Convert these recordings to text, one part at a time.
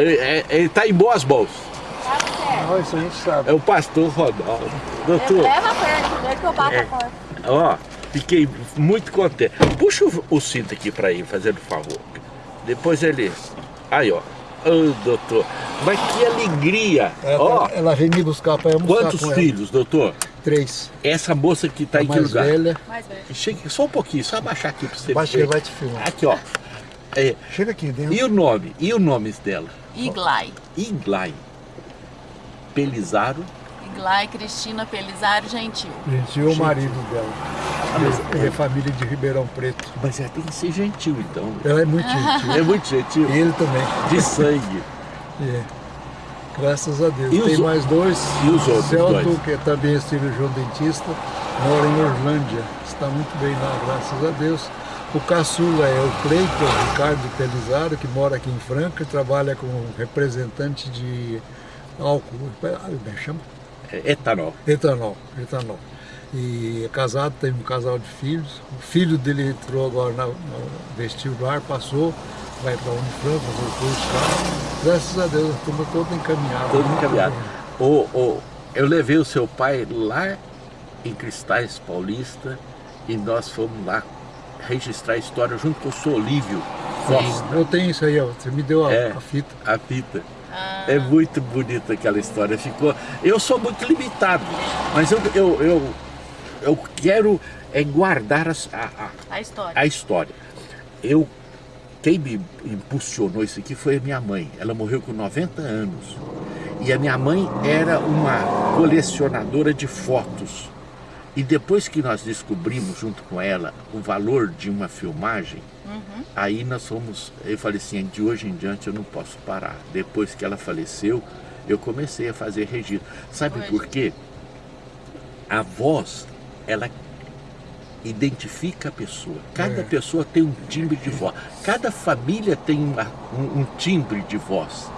Ele, ele tá em boas mãos. Não, isso a gente sabe. É o pastor Ronaldo. Doutor, Leva perto, deixa que eu bato É. a porta. ó, fiquei muito contente. Puxa o, o cinto aqui pra ele, fazendo favor. Depois ele... Aí, ó. Ô, doutor, mas que alegria. Ela, Ó, ela veio me buscar para almoçar quantos com ela. filhos, doutor? Três. Essa moça que tá a em que mais lugar? velha. Mais velho. Chega só um pouquinho, só abaixar aqui pra você Baixa que ver. ele vai te filmar. Aqui, ó. É, Chega aqui dentro. e o nome? E o nome dela? Iglai. Iglai. Pelizaro. Iglai Cristina Pelizaro Gentil. Gente, e o marido dela. mas- Ele é família de Ribeirão Preto. Mas ela tem que ser gentil, então. Ela é muito gentil. É muito gentil. E ele também. De sangue. É. Graças a Deus. E os Tem o- mais dois. e os outros Celto, dois? que é também é cirurgião dentista, mora em Orlândia. Está muito bem lá, graças a Deus. O caçula é o Cleiton Ricardo Pelizaro, que mora aqui em Franca e trabalha como representante de álcool. Ah, Como é chama? É etanol. Etanol, etanol. E é casado, tem um casal de filhos. O filho dele entrou agora na- no vestibular, passou, vai para a Unifran fazer o curso lá. Graças a Deus, a turma toda encaminhada. Encaminhado. bem. O, o, eu levei o seu pai lá em Cristais Paulista e nós fomos lá registrar a história junto com o seu Olívio Costa. Eu tenho isso aí, ó. Você me deu a, É. a fita. A fita. Ah, É muito bonita aquela história. Ficou. Eu sou muito limitado, mas eu, eu, eu, eu quero é guardar as- a, a, a história. a história. Eu, quem me impulsionou isso aqui foi a minha mãe. Ela morreu com 90 anos. E a minha mãe era uma colecionadora de fotos. E depois que nós descobrimos junto com ela o valor de uma filmagem, Uhum. aí nós fomos, eu falei assim, de hoje em diante eu não posso parar. Depois que ela faleceu, eu comecei a fazer registro. Sabe Hoje. por quê? A voz, ela identifica a pessoa. Cada É. pessoa tem um timbre de voz. Cada família tem uma- um, um timbre de voz.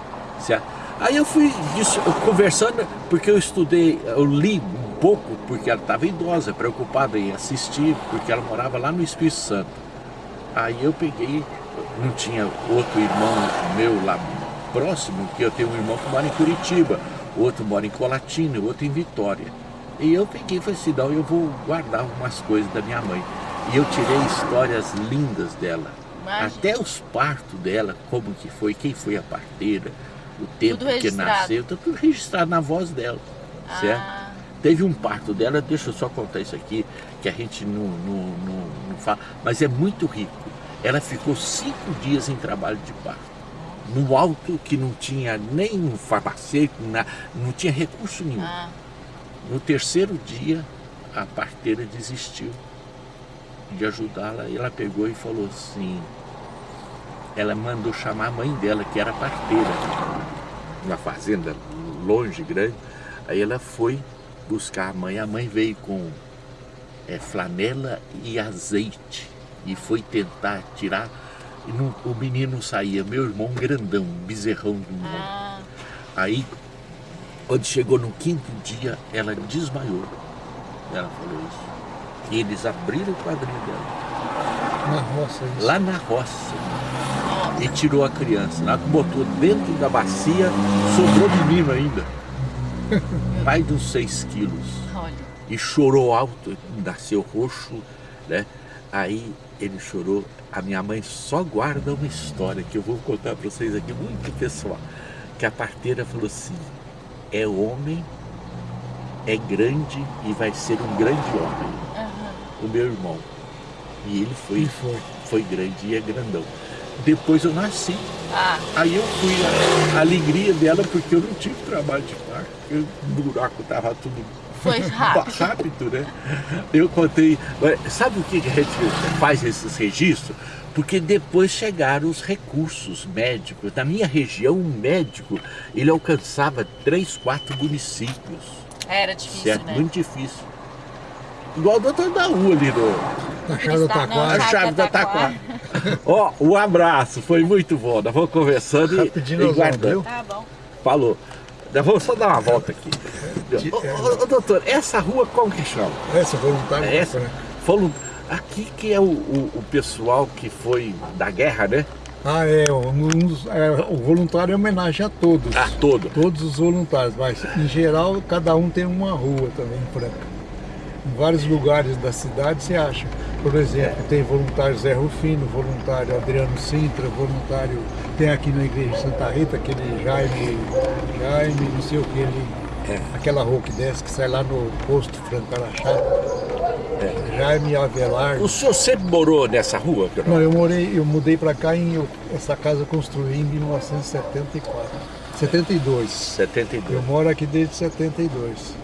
certo? Aí eu fui disso- conversando, porque eu estudei, eu li pouco, porque ela estava idosa, preocupada em assistir, porque ela morava lá no Espírito Santo. Aí eu peguei, não tinha outro irmão meu lá próximo, que eu tenho um irmão que mora em Curitiba, outro mora em Colatina, outro em Vitória. E eu peguei e falei assim, não, eu vou guardar umas coisas da minha mãe. E eu tirei histórias lindas dela. Imagina. Até os partos dela, como que foi, quem foi a parteira, o tempo que nasceu, tá tudo registrado na voz dela. Certo? Teve um parto dela, deixa eu só contar isso aqui, que a gente não, não, não, não fala, mas é muito rico. Ela ficou cinco dias em trabalho de parto. No alto que não tinha nem um farmacêutico, não tinha recurso nenhum. ah, No terceiro dia, a parteira desistiu de ajudá-la. E ela pegou e falou assim, ela mandou chamar a mãe dela, que era parteira, numa fazenda longe, grande. Aí ela foi buscar a mãe, a mãe veio com é, flanela e azeite e foi tentar tirar. E não- o menino não saía, meu irmão grandão, um bezerrão de um homem. ah, Aí, quando chegou no quinto dia, ela desmaiou. Ela falou isso. E eles abriram o quadril dela, Na roça, isso. lá na roça, e tirou a criança. Lá botou dentro da bacia, sobrou menino ainda. Pai de uns seis quilos. olha. E chorou alto, nasceu roxo, né? Aí ele chorou. A minha mãe só guarda uma história que eu vou contar para vocês aqui, muito pessoal. Que a parteira falou assim: é homem, é grande e vai ser um grande homem. Aham. O meu irmão. E ele foi, E foi. foi grande e é grandão. Depois eu nasci. Ah, Aí eu fui a, alegria dela porque eu não tive trabalho de O buraco estava tudo foi rápido. rápido, né? Eu contei. Sabe o que a gente faz esses registros? Porque depois chegaram os recursos médicos. Na minha região, um médico, ele alcançava três, quatro municípios. Era difícil, Certo? né? Muito difícil. Igual o doutor da rua ali no, Na chave do Taquara. a Chave da Taquara. Ó, um abraço, foi muito bom. Nós vamos conversando e, Rapidinho e guardando. Tá bom. Falou. Vamos só dar uma volta aqui. Ô, doutor, essa rua como que chama? Essa voluntária. É essa? Falou, aqui que é o, o, o pessoal que foi da guerra, né? Ah, é, um é, o voluntário é homenagem a todos. Ah, todo. Todos os voluntários, mas em geral cada um tem uma rua também em Franca. Em vários lugares da cidade você acha. Por exemplo, tem voluntário Zé Rufino, voluntário Adriano Sintra, voluntário. Tem aqui na igreja de Santa Rita aquele Jaime, Jaime, não sei o que, ele, É. aquela rua que desce, que sai lá no posto Franco Araxá. Jaime Avelar. O senhor sempre morou nessa rua? Coronel? Não, eu morei, eu mudei para cá em eu- essa casa eu construí em 1974. 72. 72. Eu moro aqui desde 72.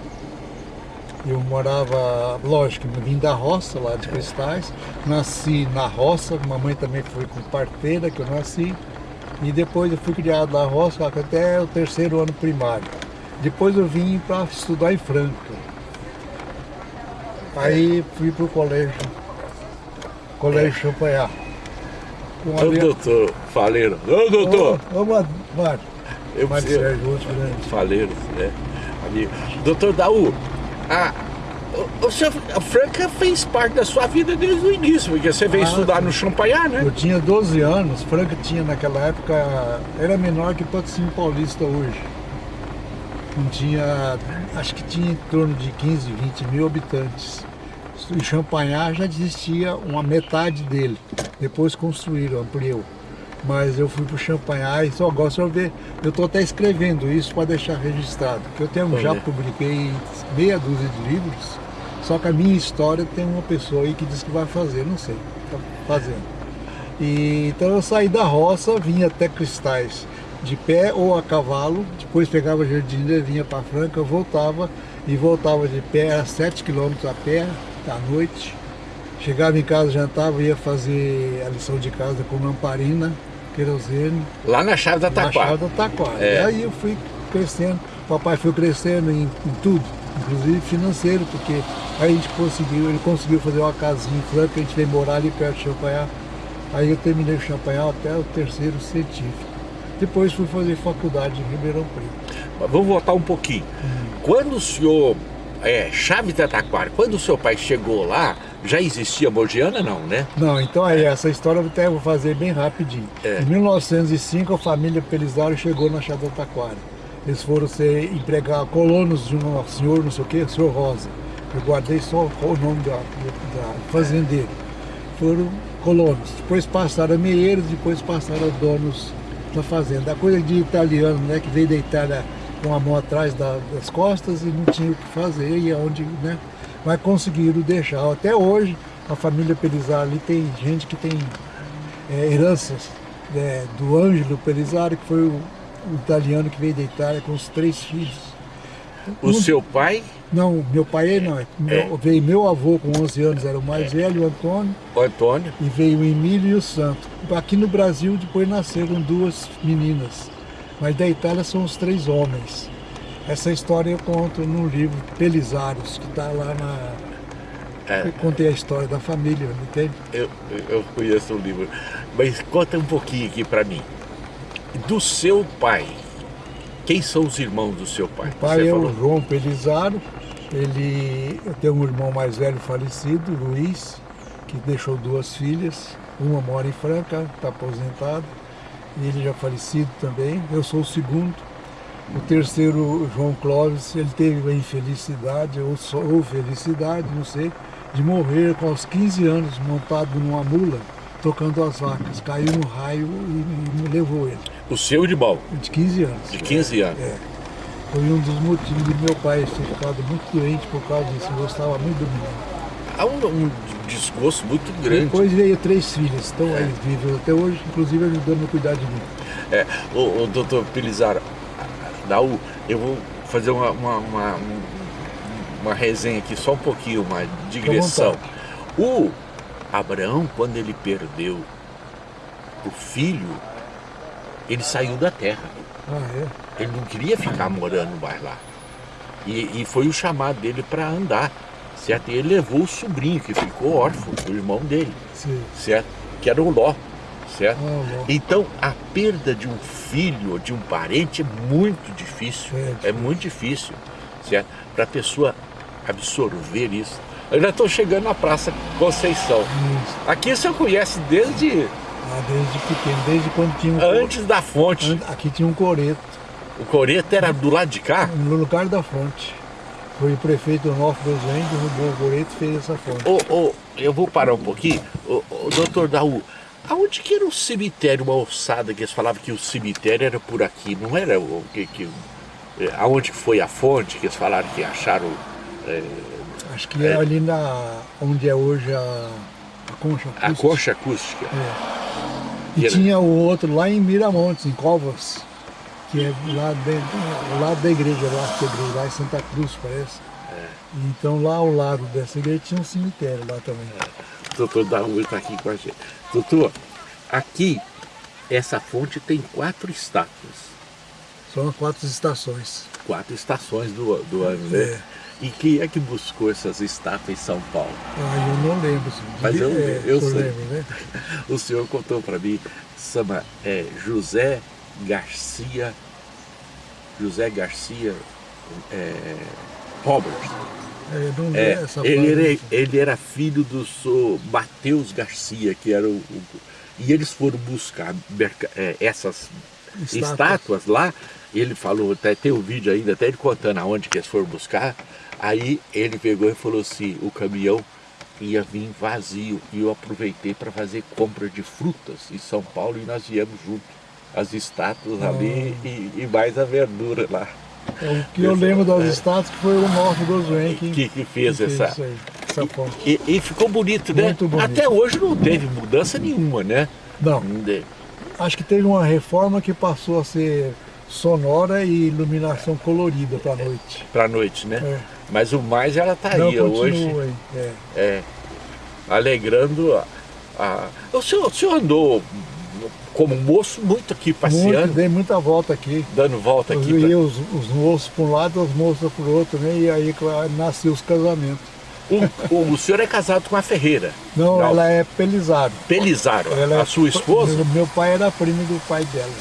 Eu morava, lógico, eu vim da roça lá de Cristais, nasci na roça, mamãe também foi com parteira que eu nasci, e depois eu fui criado na roça até o terceiro ano primário. Depois eu vim para estudar em Franca. Aí fui para o colégio, colégio Champanhar. Com a Ô, minha- doutor Faleiro. Ô, doutor. Ô, ô, Mário, Eu, eu, Sérgio, outro grande. Faleiro, né? Amigo. Doutor Daú, a, o, senhor, a Franca fez parte da sua vida desde o início, porque você veio Ah, estudar no Champagnat, né? Eu tinha 12 anos, Franca tinha naquela época, era menor que Patrocínio Paulista hoje. Não tinha, acho que tinha em torno de 15, 20 mil habitantes. Em Champagnat já existia uma metade dele. Depois construíram, ampliou. Mas eu fui para o e só gosto de ver. Eu estou até escrevendo isso para deixar registrado. Que eu tenho, já publiquei meia dúzia de livros. Só que a minha história tem uma pessoa aí que diz que vai fazer, não sei. Está fazendo. E, então eu saí da roça, vinha até Cristais de pé ou a cavalo, depois pegava Jardim vinha para Franca, voltava e voltava de pé, era 7 quilômetros a pé, à noite. Chegava em casa, jantava, ia fazer a lição de casa com lamparina, querosene, Lá na chave da na Taquara. chave da Taquara. É. E aí eu fui crescendo, papai foi crescendo em, em tudo, inclusive financeiro, porque aí a gente conseguiu, ele conseguiu fazer uma casinha em Franca, a gente veio morar ali perto de Champagnat. Aí eu terminei o Champagnat até o terceiro científico. Depois fui fazer faculdade em Ribeirão Preto. Mas vamos voltar um pouquinho. Quando o senhor, é, chave da Taquara, quando o seu pai chegou lá, já existia Mogiana, não, né? Não, então aí essa história eu até vou fazer bem rapidinho. É. Em 1905 a família Pelizaro chegou na Chave da Taquara. Eles foram ser empregar colonos de um senhor, não sei o que, senhor Rosa. Eu guardei só o nome da, da fazendeiro. Foram colonos. Depois passaram a meeiros, depois passaram a donos da fazenda. A coisa de italiano, né, que veio da Itália com a mão atrás da- das costas e não tinha o que fazer, e aonde, né? Mas conseguiram deixar. Até hoje, a família Pelizaro ali tem gente que tem é, heranças né, do Ângelo Pelizaro, que foi o, o italiano que veio da Itália com os três filhos. O Um- seu pai, Não, meu pai não. Meu, Veio meu avô com 11 anos, era o mais velho, o Antônio, o Antônio, e veio o Emílio e o Santo. Aqui no Brasil depois nasceram duas meninas, mas da Itália são os três homens. Essa história eu conto no livro Pelizaros, que está lá na. É. Eu contei a história da família, não tem? eu, eu conheço o livro, mas conta um pouquinho aqui pra mim. Do seu pai, quem são os irmãos do seu pai? O pai Você é falou- o João Pelizaro, ele tenho um irmão mais velho falecido, Luiz, que deixou duas filhas, uma mora em Franca, está aposentado, e ele já falecido também, eu sou o segundo. O terceiro, João Clóvis, ele teve a infelicidade, ou, só- ou felicidade, não sei, de morrer com os 15 anos montado numa mula, tocando as vacas. Caiu no raio e, e levou ele, O seu irmão, de 15 anos. de 15 anos. É. Foi um dos motivos de meu pai ter ficado muito doente por causa disso. Eu gostava muito do menino. Há um, um desgosto muito grande. Depois veio três filhas, estão aí vivos até hoje, inclusive ajudando a cuidar de mim. É, o, o doutor Pelizaro, Daú, eu vou fazer uma, uma, uma, um- uma resenha aqui, só um pouquinho, uma digressão. O Abraão, quando ele perdeu o filho, ele saiu da terra. Ah, é? Ele não queria ficar morando mais lá. E, e foi o chamado dele para andar, certo? E ele levou o sobrinho, que ficou órfão, o irmão dele, Sim. certo? Que era o Ló, certo? Ah. Então, a perda de um filho ou de um parente é muito difícil. É É, muito difícil, certo? Para a pessoa absorver isso. Eu já estou chegando na Praça Conceição. Isso. Aqui o senhor conhece desde Ah, desde pequeno, desde quando tinha um Antes da fonte. Aqui tinha um coreto, O coreto era do lado de cá? no lugar da fonte. Foi o prefeito Onofre Goslen, derrubou o coreto e fez essa fonte. Ô, ô, eu vou parar um pouquinho. Ô, ô, doutor Daú, aonde que era o cemitério, uma ossada que eles falavam que o cemitério era por aqui? Não era o que... que é, aonde foi a fonte que eles falaram que acharam... é, Acho que é ali na, onde é hoje a, a concha. a acústica. concha acústica? E Era- tinha o outro lá em Miramontes, em Covas, que é lá dentro, lado da igreja, lá, que é igreja, lá em Santa Cruz, parece. É. Então lá ao lado dessa igreja tinha um cemitério lá também. O doutor Daú está aqui com a gente. Doutor, aqui, essa fonte tem quatro estátuas. São quatro estações. Quatro estações do, do ano, né? É. E quem é que buscou essas estátuas em São Paulo? Ah, eu não lembro. assim, Mas eu- é, eu senhor sei. lembra, né? O senhor contou para mim, chama é, José Garcia, José Garcia é, Roberts. É, É, essa ele, era, ele era filho do senhor Mateus Garcia, que era o, o- E eles foram buscar é, essas Estátuas. estátuas. lá. Ele falou, até tem um vídeo ainda, até ele contando aonde que eles foram buscar. Aí ele pegou e falou assim, o caminhão ia vir vazio. E eu aproveitei para fazer compra de frutas em São Paulo e nós viemos junto. As estátuas ali e, e mais a verdura lá. É, o que eu lembro das estátuas que foi o Norte Goswen que, Que, que fez essa... isso aí, essa fonte. E, e ficou bonito, né? Muito bonito. Até hoje não teve mudança nenhuma, né? Não, De- acho que teve uma reforma que passou a ser sonora e iluminação colorida para a noite. Pra noite, né? É. Mas o mais ela tá Não, aí hoje. É. é, alegrando a, a- O, senhor, o senhor andou como moço muito aqui passeando, Muito, dei muita volta aqui. dando volta Eu aqui. ia os, os moços para um lado, as moças para o outro, né? E aí claro, nasceu os casamentos. pra- o, o senhor é casado com a Ferreira, Não, Não. ela é Pelizaro. Pelizaro, Ela é a sua esposa, Meu pai era primo do pai dela.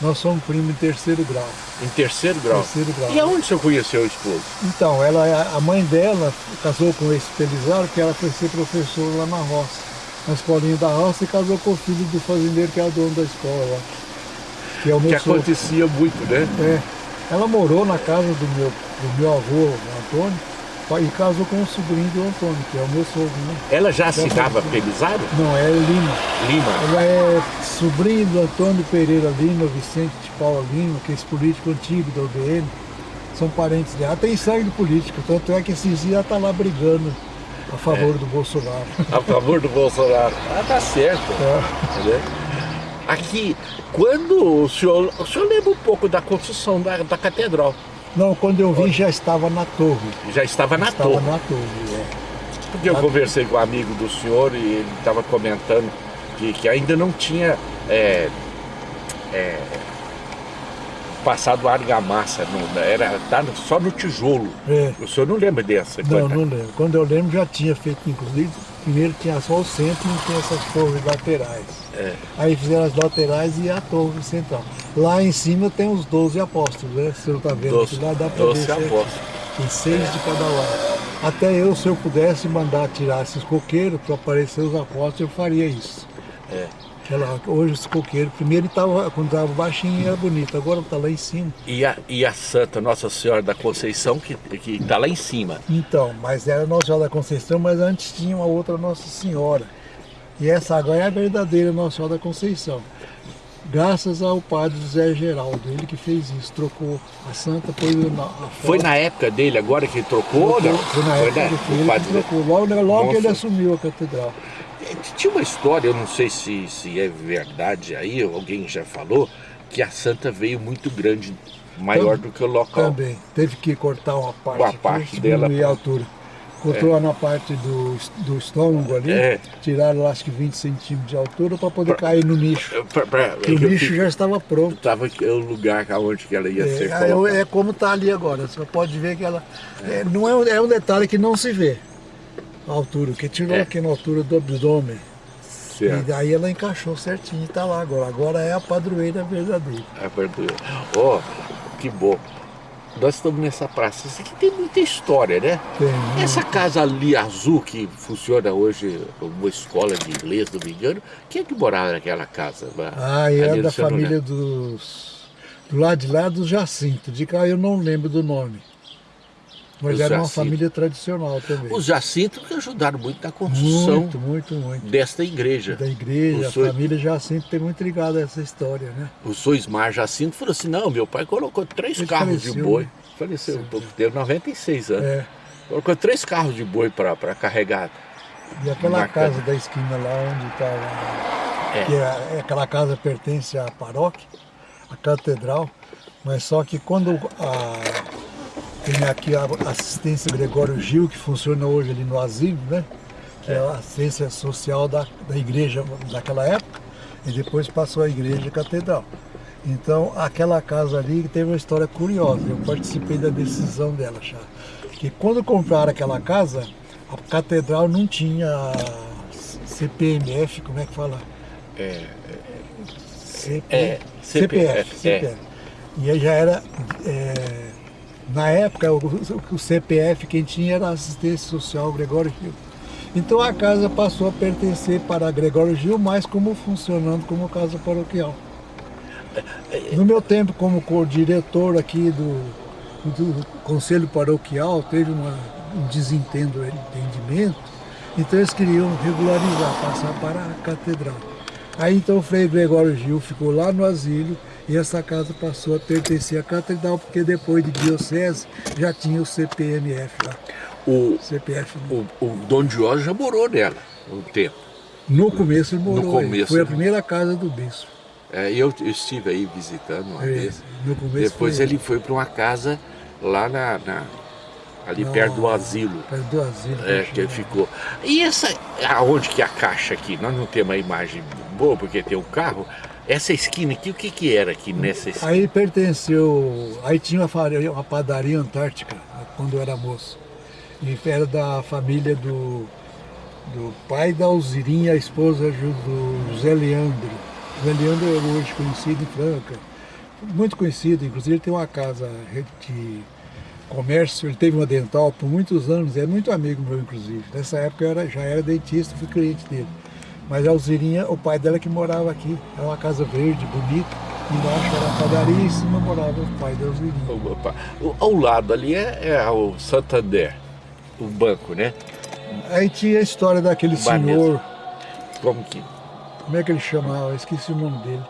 Nós somos primos em terceiro grau. em terceiro grau. Terceiro grau. E aonde o senhor conheceu o esposo? Então, ela, a mãe dela casou com esse Pelizaro, que ela foi ser professor lá na roça, na escolinha da roça, e casou com o filho do fazendeiro, que é o dono da escola lá. Que é o Que meu sogro. acontecia muito, né? É. Ela morou na casa do meu, do meu avô, Antônio, e casou com o sobrinho do Antônio, que é o meu sogro, né? Ela já assinava Pelizaro? Não, é Lima. Lima. Ela é sobrinho do Antônio Pereira Lima, Vicente de Paula Lima, que é esse político antigo da UDN. São parentes dela. Ela tem sangue político, tanto é que esses dias ela está lá brigando a favor do Bolsonaro. A favor do Bolsonaro. Ah, tá certo. É. Aqui, quando o senhor, o senhor lembra um pouco da construção da, da catedral, Não, quando eu vim já estava na torre. já estava na estava torre. na torre, é. Porque eu conversei com um amigo do senhor e ele estava comentando que, que ainda não tinha é, é, passado argamassa, não, era tá só no tijolo. É. O senhor não lembra dessa? Não, quando- não lembro. Quando eu lembro já tinha feito, inclusive, primeiro tinha só o centro e não tinha essas torres laterais. É. Aí fizeram as laterais e a torre central. Lá em cima tem os 12 apóstolos, né? Se você não está vendo Doze, lá, dá para ver. doze certo? apóstolos. Tem seis de cada lado. Até eu, se eu pudesse mandar tirar esses coqueiros para aparecer os apóstolos, eu faria isso. É. Ela, hoje os coqueiros, primeiro tava, quando estava baixinho era bonito, agora está lá em cima. E a, e a Santa Nossa Senhora da Conceição, que está lá em cima. Então, mas era Nossa Senhora da Conceição, mas antes tinha uma outra Nossa Senhora. E essa agora é a verdadeira Nossa Senhora da Conceição. Graças ao padre José Geraldo, ele que fez isso, trocou a santa, pôs na, Foi na época dele agora que ele trocou? ou não? Foi na época né? que ele trocou, logo, logo que ele assumiu a catedral. Tinha uma história, eu não sei se, se é verdade aí, alguém já falou, que a santa veio muito grande, maior do que o local. Também, teve que cortar uma parte, Uma parte dela, a pô. altura. Cortou na parte do, do estômago ali, É. tiraram acho que 20 centímetros de altura para poder cair no nicho. Pra- pra- o nicho já estava pronto. Tava aqui, o lugar onde que ela ia ser É, colocada. é, é como está ali agora, você pode ver que ela. é, não é, é um detalhe que não se vê. A altura, que tirou É. aqui na altura do abdômen. E Certo. daí ela encaixou certinho e está lá agora. Agora é a padroeira verdadeira. A verdura. Oh, que bom. nós estamos nessa praça. Isso aqui tem muita história, né? Tem. Essa casa ali azul que funciona hoje uma escola de inglês, não me engano, quem é que morava naquela casa? Ah, e é da família dos... Do lado de lá do Jacinto. De cá eu não lembro do nome. Mas Os era uma Jacinto. família tradicional também. Os Jacinto que ajudaram muito na construção Muito, muito, muito. desta igreja. Da igreja, a família Jacinto tem muito ligado a essa história, né? O Soismar Jacinto falou assim, não, meu pai colocou três Ele carros de faleceu, boi. né? Faleceu um pouco tempo, 96 anos. É. Colocou três carros de boi para carregar. E aquela casa da esquina lá onde estava. É. Que é, é- aquela casa pertence à paróquia, à catedral, mas só que quando a, tem aqui a assistência Gregório Gil, que funciona hoje ali no asilo, né? Que é, a assistência social da, da igreja daquela época, e depois passou a igreja catedral. Então, aquela casa ali teve uma história curiosa. Eu participei da decisão dela, já. Que quando compraram aquela casa, a catedral não tinha CPMF, como é que fala? É, CP, É, CPF, CPF, CPF. E aí já era, é, na época, o, o CPF quem tinha era assistência social Gregório Gil. Então a casa passou a pertencer para Gregório Gil, mas como funcionando como casa paroquial. No meu tempo como co-diretor aqui do, do Conselho Paroquial, teve uma, um desentendo, entendimento, então eles queriam regularizar, passar para a catedral. Aí então o Frei Gregório Gil ficou lá no asilo e essa casa passou a pertencer à catedral, porque depois de diocese já tinha o CPMF lá. o, CPF. o, o Dom já morou nela um tempo. No começo ele morou aí. começo, Foi a primeira casa do bispo. É, eu, eu estive aí visitando uma É, vez. no Depois foi ele foi para uma casa lá na, na- ali Não, perto do asilo. Perto do asilo. É, que ele ficou. E essa, aonde que é a caixa aqui? Nós não temos uma imagem boa porque tem um carro. Essa esquina aqui, o que que era aqui nessa esquina? Aí pertenceu. Aí tinha uma, uma padaria antártica, quando eu era moço. E era da família do, do pai da Alzirinha, a esposa do José Leandro. José Leandro é hoje conhecido em Franca. Muito conhecido, inclusive ele tem uma casa de comércio, ele teve uma dental por muitos anos, é muito amigo meu, inclusive. Nessa época eu era, já era dentista, fui cliente dele. Mas a Alzirinha, o pai dela que morava aqui, era uma casa verde, bonita. Embaixo era a padaria e em cima morava o pai da Alzirinha. Ao lado ali é, é o Santander, o banco, né? Aí tinha a história daquele senhor, Como que. como é que ele chamava? Eu esqueci o nome dele.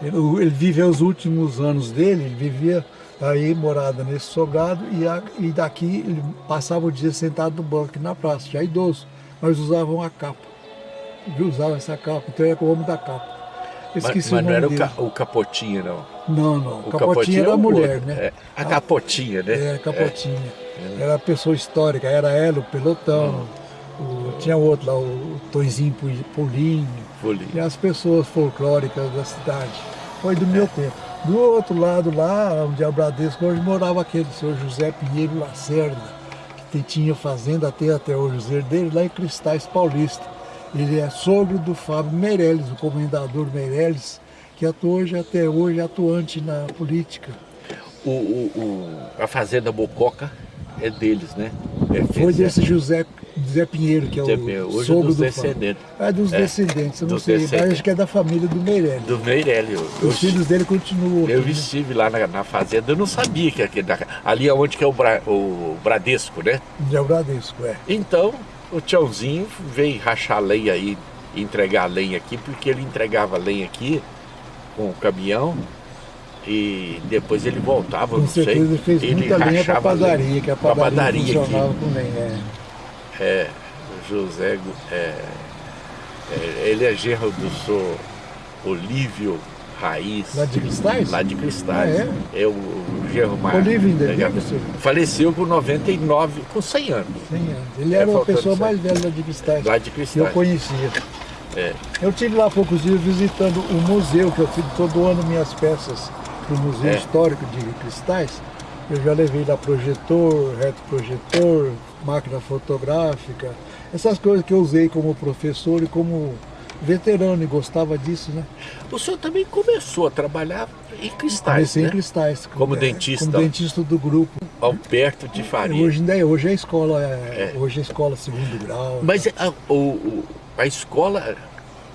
Ele, ele viveu os últimos anos dele, ele vivia aí morada nesse sobrado e, a- e daqui ele passava o dia sentado no banco aqui na praça, já idoso, mas usavam a capa. Ele usava essa capa, então era o homem da capa. Mas, esqueci mas o não era o, dele. ca, o Capotinha, não. Não, não. O Capotinha era é a mulher, outro. né? É, a Capotinha, né? É, Capotinha. Era pessoa histórica, era ela, o pelotão. o- tinha outro lá, o Tonzinho Pulinho. Folia. E as pessoas folclóricas da cidade. Foi do meu tempo. Do outro lado lá, onde é o Bradesco, hoje morava aquele senhor José Pinheiro Lacerda, que tinha fazenda até, até hoje, o José dele, lá em Cristais Paulista. Ele é sogro do Fábio Meirelles, o comendador Meirelles, que atua hoje, até hoje atuante na política. O, o- o- a Fazenda Bococa é deles, né? É, Foi fizeram- desse José, José Pinheiro, que é o hoje sogro dos do descendentes. Fábio. É dos É, descendentes, eu não sei, mas acho que é da família do Meirelles. Do Meirelles. Eu, eu, Os filhos dele continuam. eu aqui, né? estive lá na, na fazenda, eu não sabia que aquele, da- ali é onde que é o, Bra- o Bradesco, né? É o Bradesco, é. Então, o Tchãozinho veio rachar lenha aí, entregar lenha aqui, porque ele entregava lenha aqui com o caminhão e depois ele voltava, Com não sei. ele fez muita linha para padaria, que a padaria, padaria funcionava aqui. com lenha. É. É, José, é, é, ele é genro do senhor Olívio Raiz. Lá de Cristais? Lá de Cristais. Ah, é? o, o genro mais. Olívio ainda é, vive, senhor? Faleceu com 99, com 100 anos. 100 anos. Ele É, era uma faltando pessoa mais velha lá de Cristais. Lá de que Cristais. eu conhecia. É. Eu tive lá há poucos dias visitando o museu, que eu fiz todo ano minhas peças para o Museu É. Histórico de Cristais. Eu já levei lá projetor, retroprojetor, máquina fotográfica, essas coisas que eu usei como professor e como veterano e gostava disso, né? O senhor também começou a trabalhar em cristais, Comecei né? em cristais. Como é, dentista. Como dentista do grupo. Alberto de Faria. Hoje ainda é, hoje é escola, é, hoje é escola segundo grau. Mas a, o- a escola,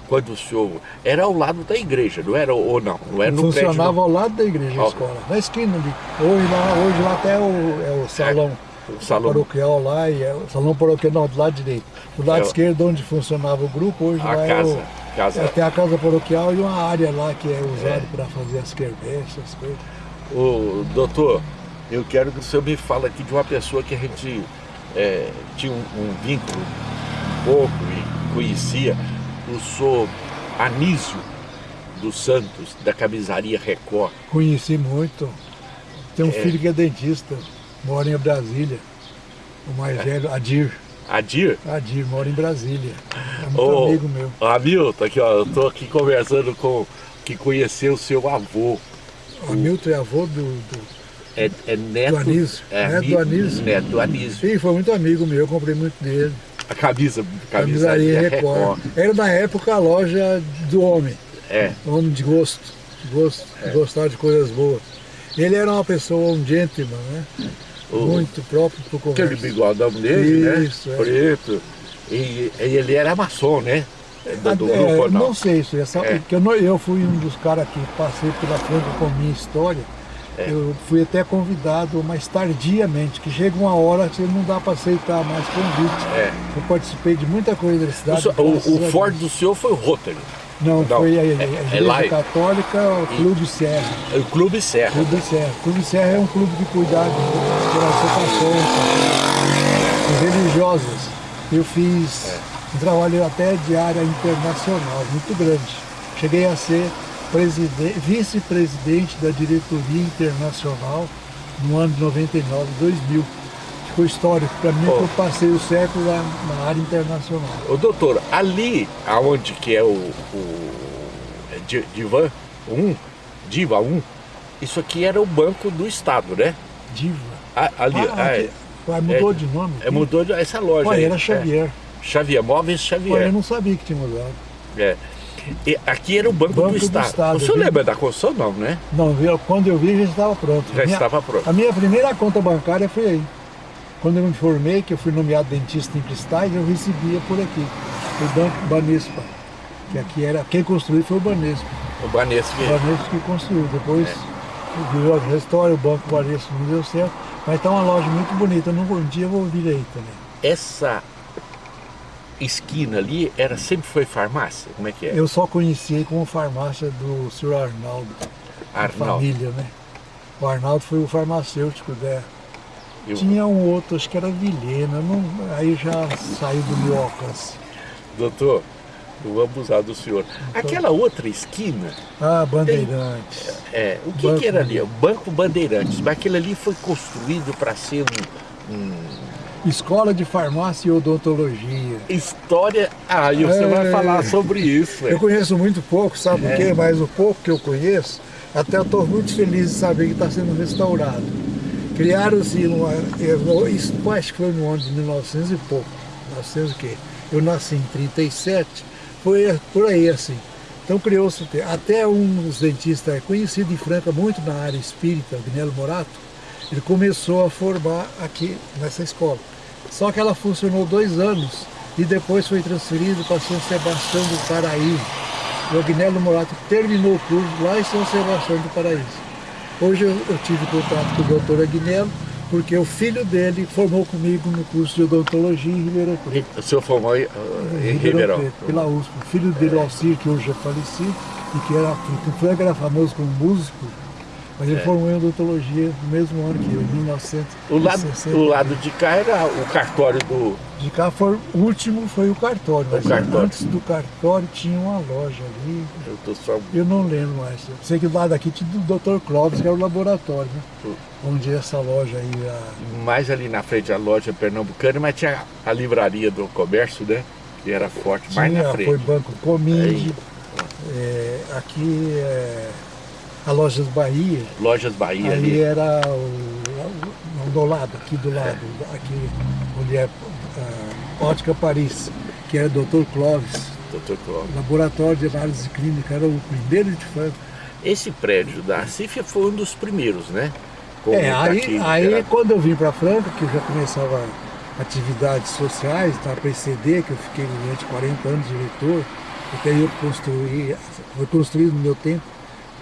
quando o senhor... Era ao lado da igreja, não era? Ou não? Não era no prédio, Funcionava não. ao lado da igreja a escola, na esquina ali. Hoje lá, hoje lá até o, é o salão, o salão. paroquial lá, e é o salão paroquial não, do lado direito. Do lado É esquerdo onde funcionava o grupo, hoje lá casa, é o, casa. é, tem a casa paroquial e uma área lá que é usada para fazer as quermesses, essas coisas. Ô, doutor, eu quero que o senhor me fale aqui de uma pessoa que a gente é, tinha um, um vínculo um pouco e conhecia, o senhor Anísio dos Santos, da camisaria Record. Conheci muito. Tem um É. filho que é dentista, mora em Brasília. O É. mais velho, Adir. Adir? Adir, mora em Brasília. É muito amigo meu. Hamilton, aqui, ó, eu tô aqui conversando com que conheceu o seu avô. O Hamilton é avô do, do... É, é neto. Do Anísio, É, neto do Anísio. Neto do Anísio. Sim, foi muito amigo meu, eu comprei muito dele. A camisa, Camisaria camisaria Record. Record. Era na época a loja do homem, É, homem de gosto, gosto, de gostar de coisas boas. Ele era uma pessoa, um gentleman, né? O, Muito próprio para o aquele comércio. bigodão dele, Isso, né? é. Preto. E, e ele era maçom, né? Do, do É, grupo ou não não? sei isso, essa, É. que eu, não- eu fui um dos caras que passei pela frente com a minha história. É. Eu fui até convidado, mas tardiamente, que chega uma hora que não dá para aceitar mais convite. É. Eu participei de muita coisa da O, cidade. o, a o Ford do senhor foi o Rotary. Não, Não, foi a, a é- Igreja é lá- Católica, o Clube Serra. O Clube Serra. Clube Serra. Clube Serra é um clube de cuidado das gerações religiosas. Eu fiz um trabalho até de área internacional, muito grande. Cheguei a ser preside- vice-presidente da diretoria internacional no ano de 99, 2000. Ficou histórico para mim, Oh. eu passei o século lá na área internacional. Ô doutor, ali aonde que é o, o é Di- Divan 1, Diva 1, isso aqui era o banco do estado, né? Diva. A- ali, Ah, ah, aqui- Ué, mudou é- de nome? é, mudou de- essa loja Ué, aí. era Xavier. É, Xavier, Móveis Xavier. eu não sabia que tinha mudado. É. E aqui era o Banco, Banco do, do Estado. Estado, O senhor lembra da construção? Não, né? Não, eu- quando eu vi já estava pronto. Já Minha- estava pronto. A minha primeira conta bancária foi aí. Quando eu me formei, que eu fui nomeado dentista em cristais, eu recebia por aqui, o Banco Banespa. Que aqui era, quem construiu foi o Banespa. O Banesco. O Banespa que construiu. Depois virou a história, o Banco Banespa não deu certo. Mas está uma loja muito bonita. Um dia eu vou vir aí também. Essa esquina ali era sempre foi farmácia? Como é que é? Eu só conheci como farmácia do Sr. Arnaldo, Arnaldo. família, né? O Arnaldo foi o farmacêutico dela. Eu- Tinha um outro, acho que era Vilhena, não, aí já saiu do meu alcance. Doutor, não vou abusar do senhor. Aquela outra esquina, Ah, Bandeirantes. é, o que, Banco que era ali? O Banco Bandeirantes. Mas aquele ali foi construído para ser um, um Escola de Farmácia e Odontologia. história. Ah, e você É. vai falar sobre isso. é. Eu conheço muito pouco, sabe por quê? Mas o pouco que eu conheço, até eu estou muito feliz de saber que está sendo restaurado. Criaram-se, eu- isso acho que foi no ano de 1900 e pouco. 1900 o quê? Eu nasci em 37, foi por aí assim. Então criou-se, até um dos dentistas conhecido em Franca, muito na área espírita, Guinelo Morato, ele começou a formar aqui nessa escola. Só que ela funcionou dois anos e depois foi transferido para São Sebastião do Paraíso. O Agnello Morato terminou o curso lá em São Sebastião do Paraíso. Hoje eu, eu tive contato com o doutor Agnello, porque o filho dele formou comigo no curso de odontologia em Ribeirão Preto. O senhor formou em, em Ribeirão. Preto, pela USP. O filho dele, o Alcir, que hoje é falecido, e que era, que era famoso como músico, mas ele formou em odontologia no mesmo ano que eu, em 1960. É. O lado, o lado de cá era o cartório do. De cá foi, o último foi o cartório, mas cartório. antes do cartório tinha uma loja ali, Eu tô só. eu não lembro mais. Eu sei que do lado aqui tinha o Dr. Clóvis, que era o laboratório, né? Onde essa loja aí, a... Mais ali na frente da loja pernambucana, mas tinha a livraria do comércio, né? Que era forte, mais tinha, na frente. foi Banco Cominde, Aí. é, aqui é, a Lojas Bahia, Lojas Bahia ali ali. era o, do lado, aqui do lado, aqui onde é a Ótica Paris, que era o Dr. Clóvis. doutor Clóvis. Laboratório de análise clínica, era o primeiro de Franca. Esse prédio da CIF foi um dos primeiros, né? Como É, tá aí, aí era- quando eu vim para Franca, que eu já começava atividades sociais, na PCD, que eu fiquei durante 40 anos diretor, até eu construí, foi construído no meu tempo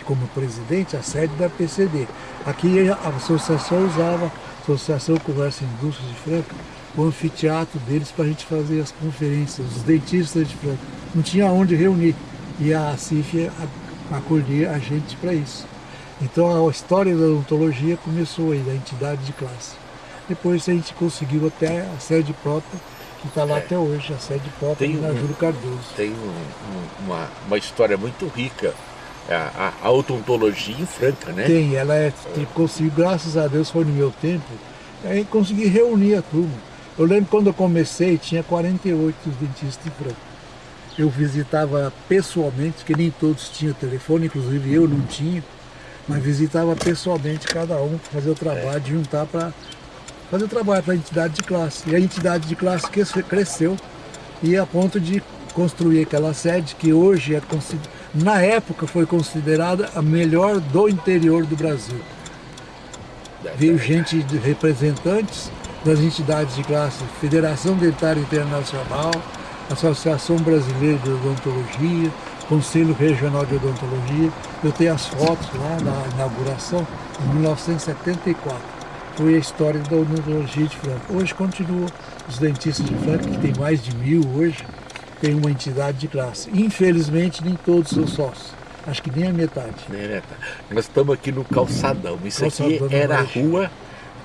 como presidente a sede da PCD. Aqui a associação usava, a Associação Comércio e Indústria de Franca, o anfiteatro deles para a gente fazer as conferências, os dentistas de Franca. Não tinha onde reunir. E a CIF acolhia a gente para isso. Então a história da odontologia começou aí, da entidade de classe. Depois a gente conseguiu até a sede própria, que está lá até hoje, a sede própria Tem na um- Júlio Cardoso. Tem um- um- uma, uma história muito rica, a, a, a odontologia em Franca, né? Tem, ela é, consegui, graças a Deus foi no meu tempo, aí consegui reunir a turma. Eu lembro quando eu comecei, tinha 48 dentistas em Franca. Eu visitava pessoalmente, porque nem todos tinham telefone, inclusive eu não tinha, mas visitava pessoalmente cada um, fazer o trabalho, de juntar para fazer o trabalho para a entidade de classe. E a entidade de classe cres- cresceu e a ponto de construir aquela sede que hoje é consi- na época foi considerada a melhor do interior do Brasil. Veio gente de representantes das entidades de classe, Federação Dentária Internacional, Associação Brasileira de Odontologia, Conselho Regional de Odontologia. Eu tenho as fotos lá da inauguração em 1974. Foi a história da odontologia de Franca. Hoje continua os dentistas de Franca, que tem mais de mil hoje, tem uma entidade de classe. Infelizmente, nem todos são sócios. Acho que nem a metade. Tá. Nós estamos aqui no calçadão. Isso Calçadão aqui era a rua.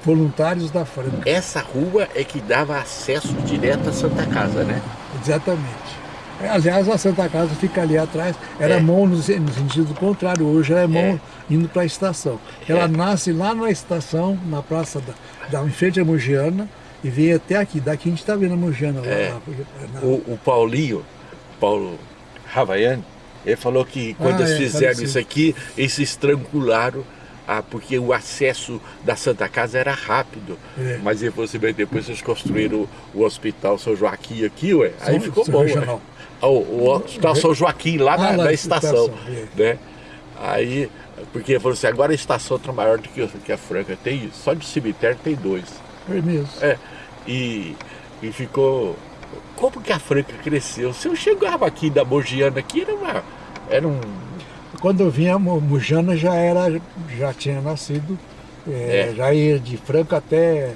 Voluntários da Franca. Essa rua é que dava acesso direto à Santa Casa, né? Exatamente. É, Aliás, a Santa Casa fica ali atrás, era É. mão no, se- no sentido contrário, hoje ela é mão indo para a estação. Ela É. nasce lá na estação, na praça da, da em frente à Mogiana, e vem até aqui. Daqui a gente está vendo a Mogiana É. lá. na- O, o Paulinho, Paulo Ravaiani, ele falou que quando Ah, eles é, fizeram isso aqui, eles se estrangularam, ah, porque o acesso da Santa Casa era rápido. É. Mas depois, depois vocês construíram o, o Hospital São Joaquim aqui, ué, aí São- ficou São bom. Regional. ué. Ah, O, o Hospital São Joaquim, lá Ah, na, lá na estação. estação. Né? Aí, porque ele falou assim, agora a estação está maior do que, que a Franca. Tem, só de cemitério tem dois. É mesmo. É, e, e ficou. Como que a Franca cresceu? Se eu chegava aqui da Mogiana aqui, era uma. Era um. Quando eu vinha, Mojana já era, já tinha nascido, é, É. já ia de Franca até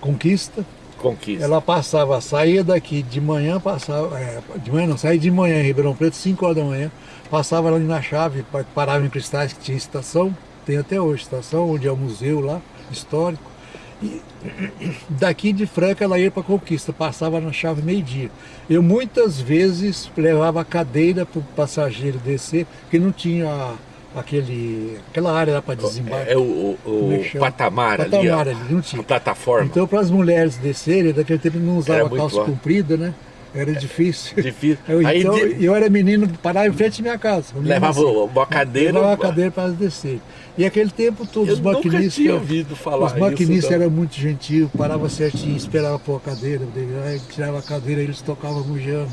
Conquista. Conquista. Ela passava, saía daqui de manhã, passava, é, de manhã não, saía de manhã em Ribeirão Preto, 5 horas da manhã, passava ali na chave, pa- parava em Cristais, que tinha estação, tem até hoje estação, onde é o museu lá, histórico. E daqui de Franca ela ia para Conquista, passava na chave meio-dia. Eu muitas vezes levava a cadeira para o passageiro descer, porque não tinha aquele, aquela área lá para desembarque. É o, o- o Como é patamar, ali. Patamar ó, ali, não tinha. A plataforma. Então, para as mulheres descerem, daquele tempo não usava calça alto. comprida, né? Era difícil. Difícil. Eu, Aí então, de- eu era menino, parava em frente à minha casa. Levava assim. uma cadeira. Levava a cadeira para elas descerem. E aquele tempo todos Eu os maquinistas. tinha ouvido falar Os maquinistas não. eram muito gentil, parava certinho, esperava pôr a cadeira, tirava a cadeira, eles tocavam mujando,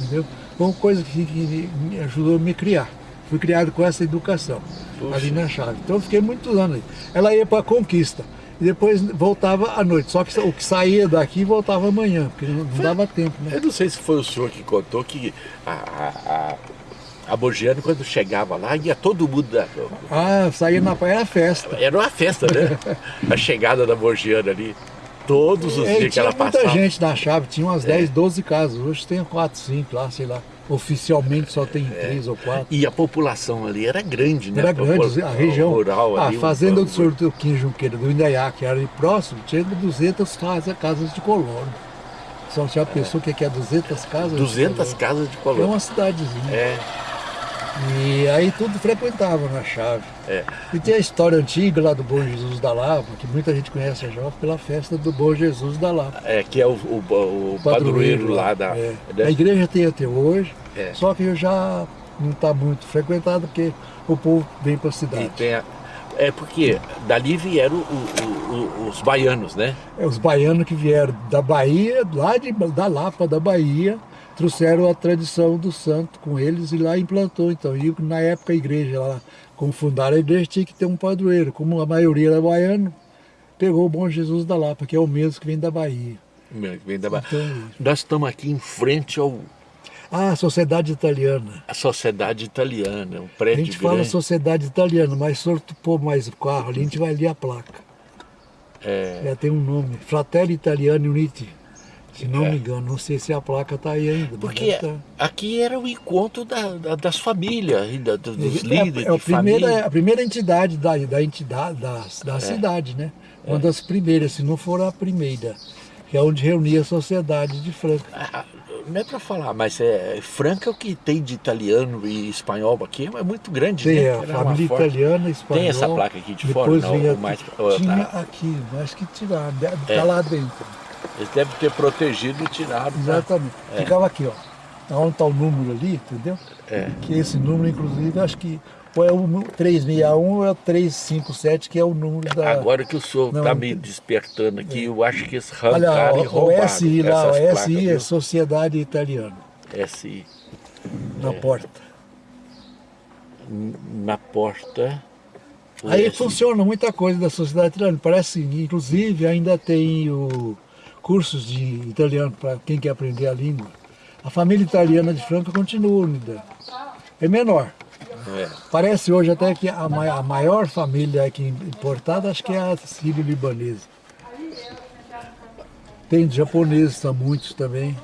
entendeu? Foi uma coisa que, que me ajudou a me criar. Fui criado com essa educação, Puxa. ali na chave. Então eu fiquei muitos anos aí. Ela ia para a conquista. E depois voltava à noite. Só que o que saía daqui voltava amanhã, porque não, não dava tempo, né? Eu não sei se foi o senhor que contou que a, a, a, a Mogiana, quando chegava lá, ia todo mundo. Da, Ah, saía na praia era festa. era uma festa, né? a chegada da Mogiana ali. Todos os É, dias que tinha ela muita passava. É. gente na chave, tinha umas 10, 12 casas. Hoje tem 4, 5 lá, sei lá. Oficialmente só tem 3 ou 4. E a população ali era grande, né? Era grande, a região. rural a ali, o- fazenda o- do senhor Teuquinho Junqueira, do Indaiá, que era ali próximo, tinha 200 casas, casas de colono. Só já pensou o que é 200 casas? de 200 colono? casas de É colônia. uma cidadezinha. É, E aí tudo frequentava na chave. é. E tem a história antiga lá do Bom Jesus da Lapa, que muita gente conhece a jovem pela festa do Bom Jesus da Lapa. É, que é o, o, o padroeiro lá da. é. A igreja tem até hoje, É. só que já não está muito frequentado porque o povo vem para a cidade. a- é porque dali vieram o- os baianos, né? É os baianos que vieram da Bahia, lá de, da Lapa, da Bahia, trouxeram a tradição do santo com eles e lá implantou. Então, e na época a igreja, lá, como fundaram a igreja, tinha que ter um padroeiro. Como a maioria era baiano, pegou o Bom Jesus da Lapa, que é o mesmo que vem da Bahia. Vem da Bahia. Então, Nós estamos aqui em frente ao ah, a Sociedade Italiana. a Sociedade Italiana, um A prédio gente fala grande. Sociedade Italiana, mas se for pôr mais o carro ali, a gente vai ler a placa. É, Já tem um nome, Fratelli Italiani Uniti. Se não É. me engano, não sei se a placa está aí ainda. porque tá. aqui era o encontro da- da- das famílias, e da- dos É, líderes é a primeira, família. a primeira entidade da, da entidade da, da É. cidade, né? Uma das primeiras, se não for a primeira, que é onde reunia a sociedade de Franca. Ah, Não é para falar, mas é Franca é o que tem de italiano e espanhol aqui é muito grande, Tem né? a Era família italiana, espanhol. Tem essa placa aqui de fora? Não, vinha, mais- ou tinha tá- aqui, mas que tiraram, está É. lá dentro. Eles devem ter protegido e tirado. pra- Exatamente. Ficava aqui, ó. Onde está o número ali, entendeu? É. Que esse número, inclusive, acho que ou é o nu- 361 ou é o 357, que é o número da. Agora que o senhor está me despertando aqui, eu acho que Olha, arrancaram e o, o roubaram SI lá, o placas, SI é viu? Sociedade Italiana, SI. na porta. Na porta. Aí SI. funciona muita coisa da sociedade italiana. Parece, inclusive, ainda tem o cursos de italiano para quem quer aprender a língua. A família italiana de Franca continua unida. É menor. É. Parece hoje até que a, ma- a maior família aqui importada, acho que é a sírio-libanesa. Tem japoneses, há muitos também.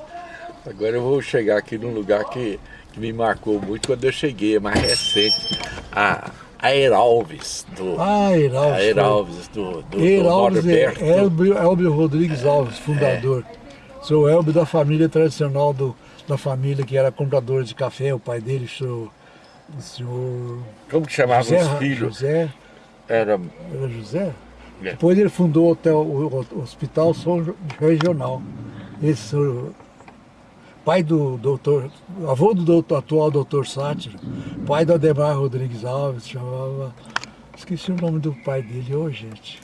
Agora eu vou chegar aqui num lugar que, que me marcou muito quando eu cheguei, é mais recente. A, a Heralves, do, Ah, Heralves. a Heralves do, do, do Heralves é. Elbio, Elbio Rodrigues Alves, fundador. Sou Elbio da família tradicional do, da família que era comprador de café, o pai dele, o senhor, o senhor Como que chamavam José, os filhos? José, Era, era José? É. Depois ele fundou o, hotel, o, o Hospital São Regional. Esse o pai do doutor, avô do doutor, atual doutor Sátiro, pai do Ademar Rodrigues Alves, chamava. Esqueci o nome do pai dele hoje, gente.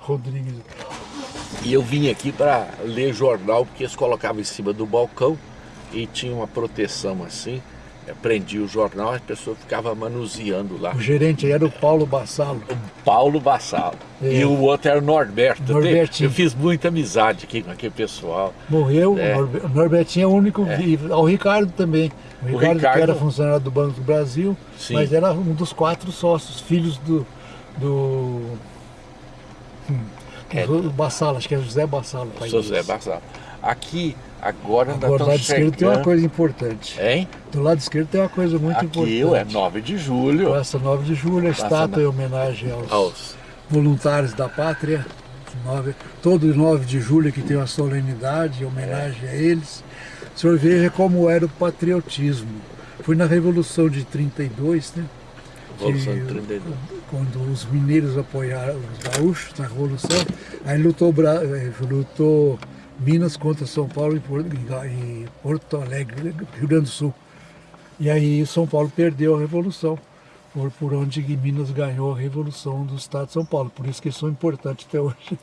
Rodrigues. E eu vim aqui para ler jornal, porque eles colocavam em cima do balcão e tinha uma proteção assim. Prendia o jornal, a pessoa ficava manuseando lá. O gerente era o Paulo Bassalo. O Paulo Bassalo. É. E o outro era o Norberto. Norbertinho. Eu fiz muita amizade aqui com aquele pessoal. Morreu, É. o Norbe- o Norbertinho é o único vivo. O Ricardo também. O Ricardo, Ricardo- que era funcionário do Banco do Brasil, Sim. mas era um dos quatro sócios, filhos do. do. hum, É. do Bassalo, acho que é José Bassalo. José. Bassalo. Aqui, agora Agora, do lado esquerdo tem uma coisa importante. Hein? Do lado esquerdo tem uma coisa muito Aqui importante. é 9 de julho. Praça 9 de julho, a Praça estátua nove. em homenagem aos Aos... voluntários da pátria. Nove- todo 9 de julho que tem uma solenidade em homenagem a eles. O senhor veja como era o patriotismo. Foi na Revolução de 32, né? Revolução de 32. Quando os mineiros apoiaram os gaúchos na Revolução, aí lutou, eh, lutou Minas contra São Paulo e Porto, Alegre, Rio Grande do Sul. E aí São Paulo perdeu a Revolução. Por, por onde Minas ganhou a Revolução do Estado de São Paulo. Por isso que eles são importantes até hoje.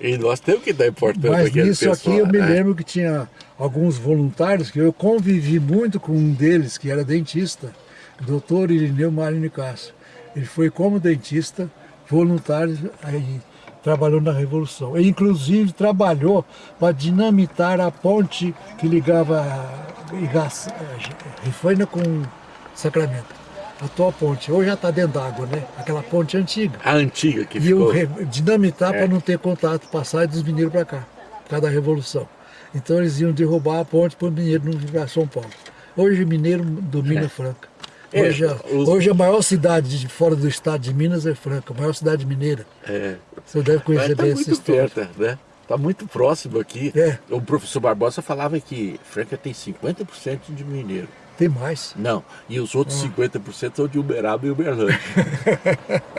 E nós temos que dar importância Mas nisso aqui eu me né? lembro que tinha alguns voluntários que eu convivi muito com um deles, que era dentista, o doutor Irineu Marinho Castro. Ele foi como dentista, voluntário, aí trabalhou na Revolução. Ele inclusive trabalhou para dinamitar a ponte que ligava Igaç- Rifaina com Sacramento. A atual ponte, hoje já está dentro d'água, né? Aquela ponte antiga. A antiga que E ficou... re- dinamitar É. para não ter contato, passar dos mineiros para cá, por causa da Revolução. Então eles iam derrubar a ponte para o mineiro não vir para São Paulo. Hoje o mineiro domina Franca. É, Hoje, a, os- hoje a maior cidade de fora do estado de Minas é Franca, a maior cidade mineira. É. Você deve Mas conhecer está bem essa história. perto, né? Está muito próximo aqui. É. O professor Barbosa falava que Franca tem 50% de mineiro. Tem mais. Não, e os outros Ah. 50% são de Uberaba e Uberlândia.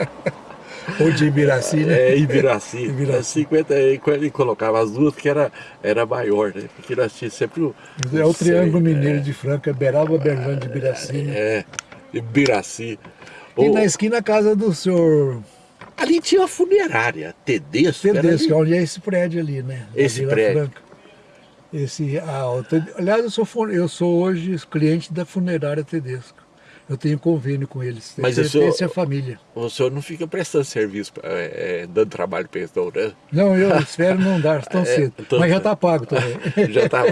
Ou de Ibiraci, né? É, Ibiraci. Ibiraci. É 50, e quando ele colocava as duas, que era, era maior, né? Porque nós tínhamos sempre o... É o Triângulo sei, Mineiro de Franca, Beraba, Berlândia e Ibiraci. né? É, Ibiraci. E O- na esquina a casa do senhor ali tinha uma funerária, Tedesco. Tedesco, onde é esse prédio ali, né? Esse prédio. Franca. Esse, ah, aliás, eu sou, eu sou hoje cliente da funerária Tedesco. Eu tenho convênio com eles. Mas Esse- o senhor- esse é a família. O senhor não fica prestando serviço, é, é, dando trabalho para eles, não, né? Não, eu espero não dar tão É, cedo. tô- Mas já está pago também. Já tá,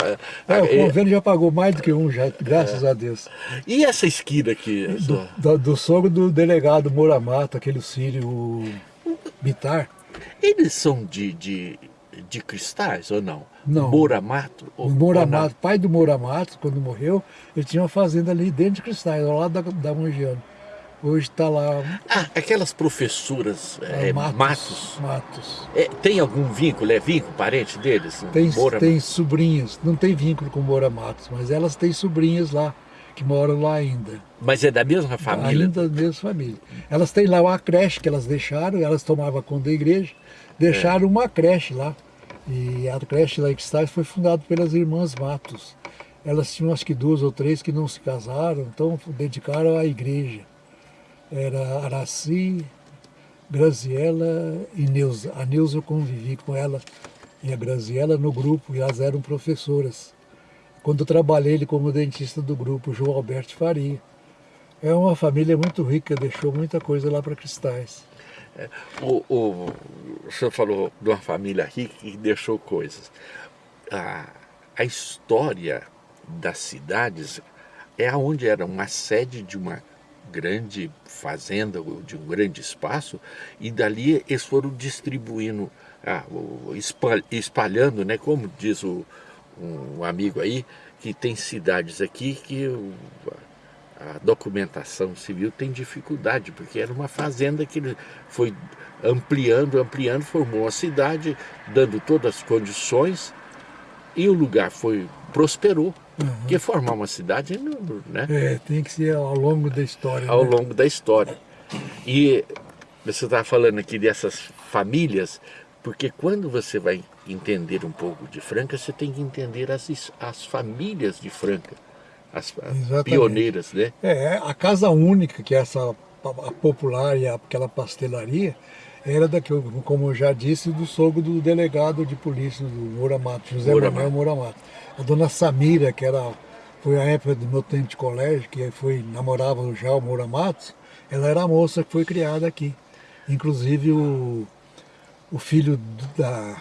É, o é, convênio já pagou mais do que um, já, graças a Deus. E essa esquina aqui? Do, do, do sogro do delegado Moramata, aquele sírio o Bitar. Eles são de, de, de cristais ou não? Não. Moramato? Ou, Moramato, pai do Moramato, quando morreu, ele tinha uma fazenda ali dentro de Cristais, ao lado da, da. Hoje está lá Ah, aquelas professoras é, ah, Matos. Matos. Matos. É, tem algum vínculo? É vínculo, parente deles? Tem, Moura- tem sobrinhas, não tem vínculo com Moura Matos, mas elas têm sobrinhas lá, que moram lá ainda. Mas é da mesma família? Ainda da mesma família. Elas têm lá uma creche que elas deixaram, elas tomavam conta da igreja, deixaram uma creche lá. E a creche Cristais foi fundada pelas irmãs Matos. Elas tinham acho que duas ou três que não se casaram, então dedicaram à igreja. Era Araci, Graziela e Neuza. A Neuza eu convivi com ela e a Graziela no grupo, e elas eram professoras. Quando trabalhei ele como dentista do grupo, João Alberto Faria. É uma família muito rica, deixou muita coisa lá para Cristais. O, o, o senhor falou de uma família rica que deixou coisas. A, a história das cidades é onde era uma sede de uma grande fazenda, de um grande espaço, e dali eles foram distribuindo, ah, espalhando, né, como diz o, um amigo aí, que tem cidades aqui que a documentação civil tem dificuldade, porque era uma fazenda que foi ampliando, ampliando, formou uma cidade, dando todas as condições, e o lugar foi prosperou. Porque formar uma cidade, não- né? É, tem que ser ao longo da história. ao né? longo da história. E você estava falando aqui dessas famílias, porque quando você vai entender um pouco de Franca, você tem que entender as, as famílias de Franca, as Exatamente. pioneiras, né? É, a casa única, que é essa a popular e aquela pastelaria, era daqui, como eu já disse, do sogro do delegado de polícia do Moura Matos, José Moura Manuel Moura Matos. A dona Samira, que era, foi a época do meu tempo de colégio, que foi, namorava já o Moura Matos, ela era a moça que foi criada aqui. Inclusive o, o filho da,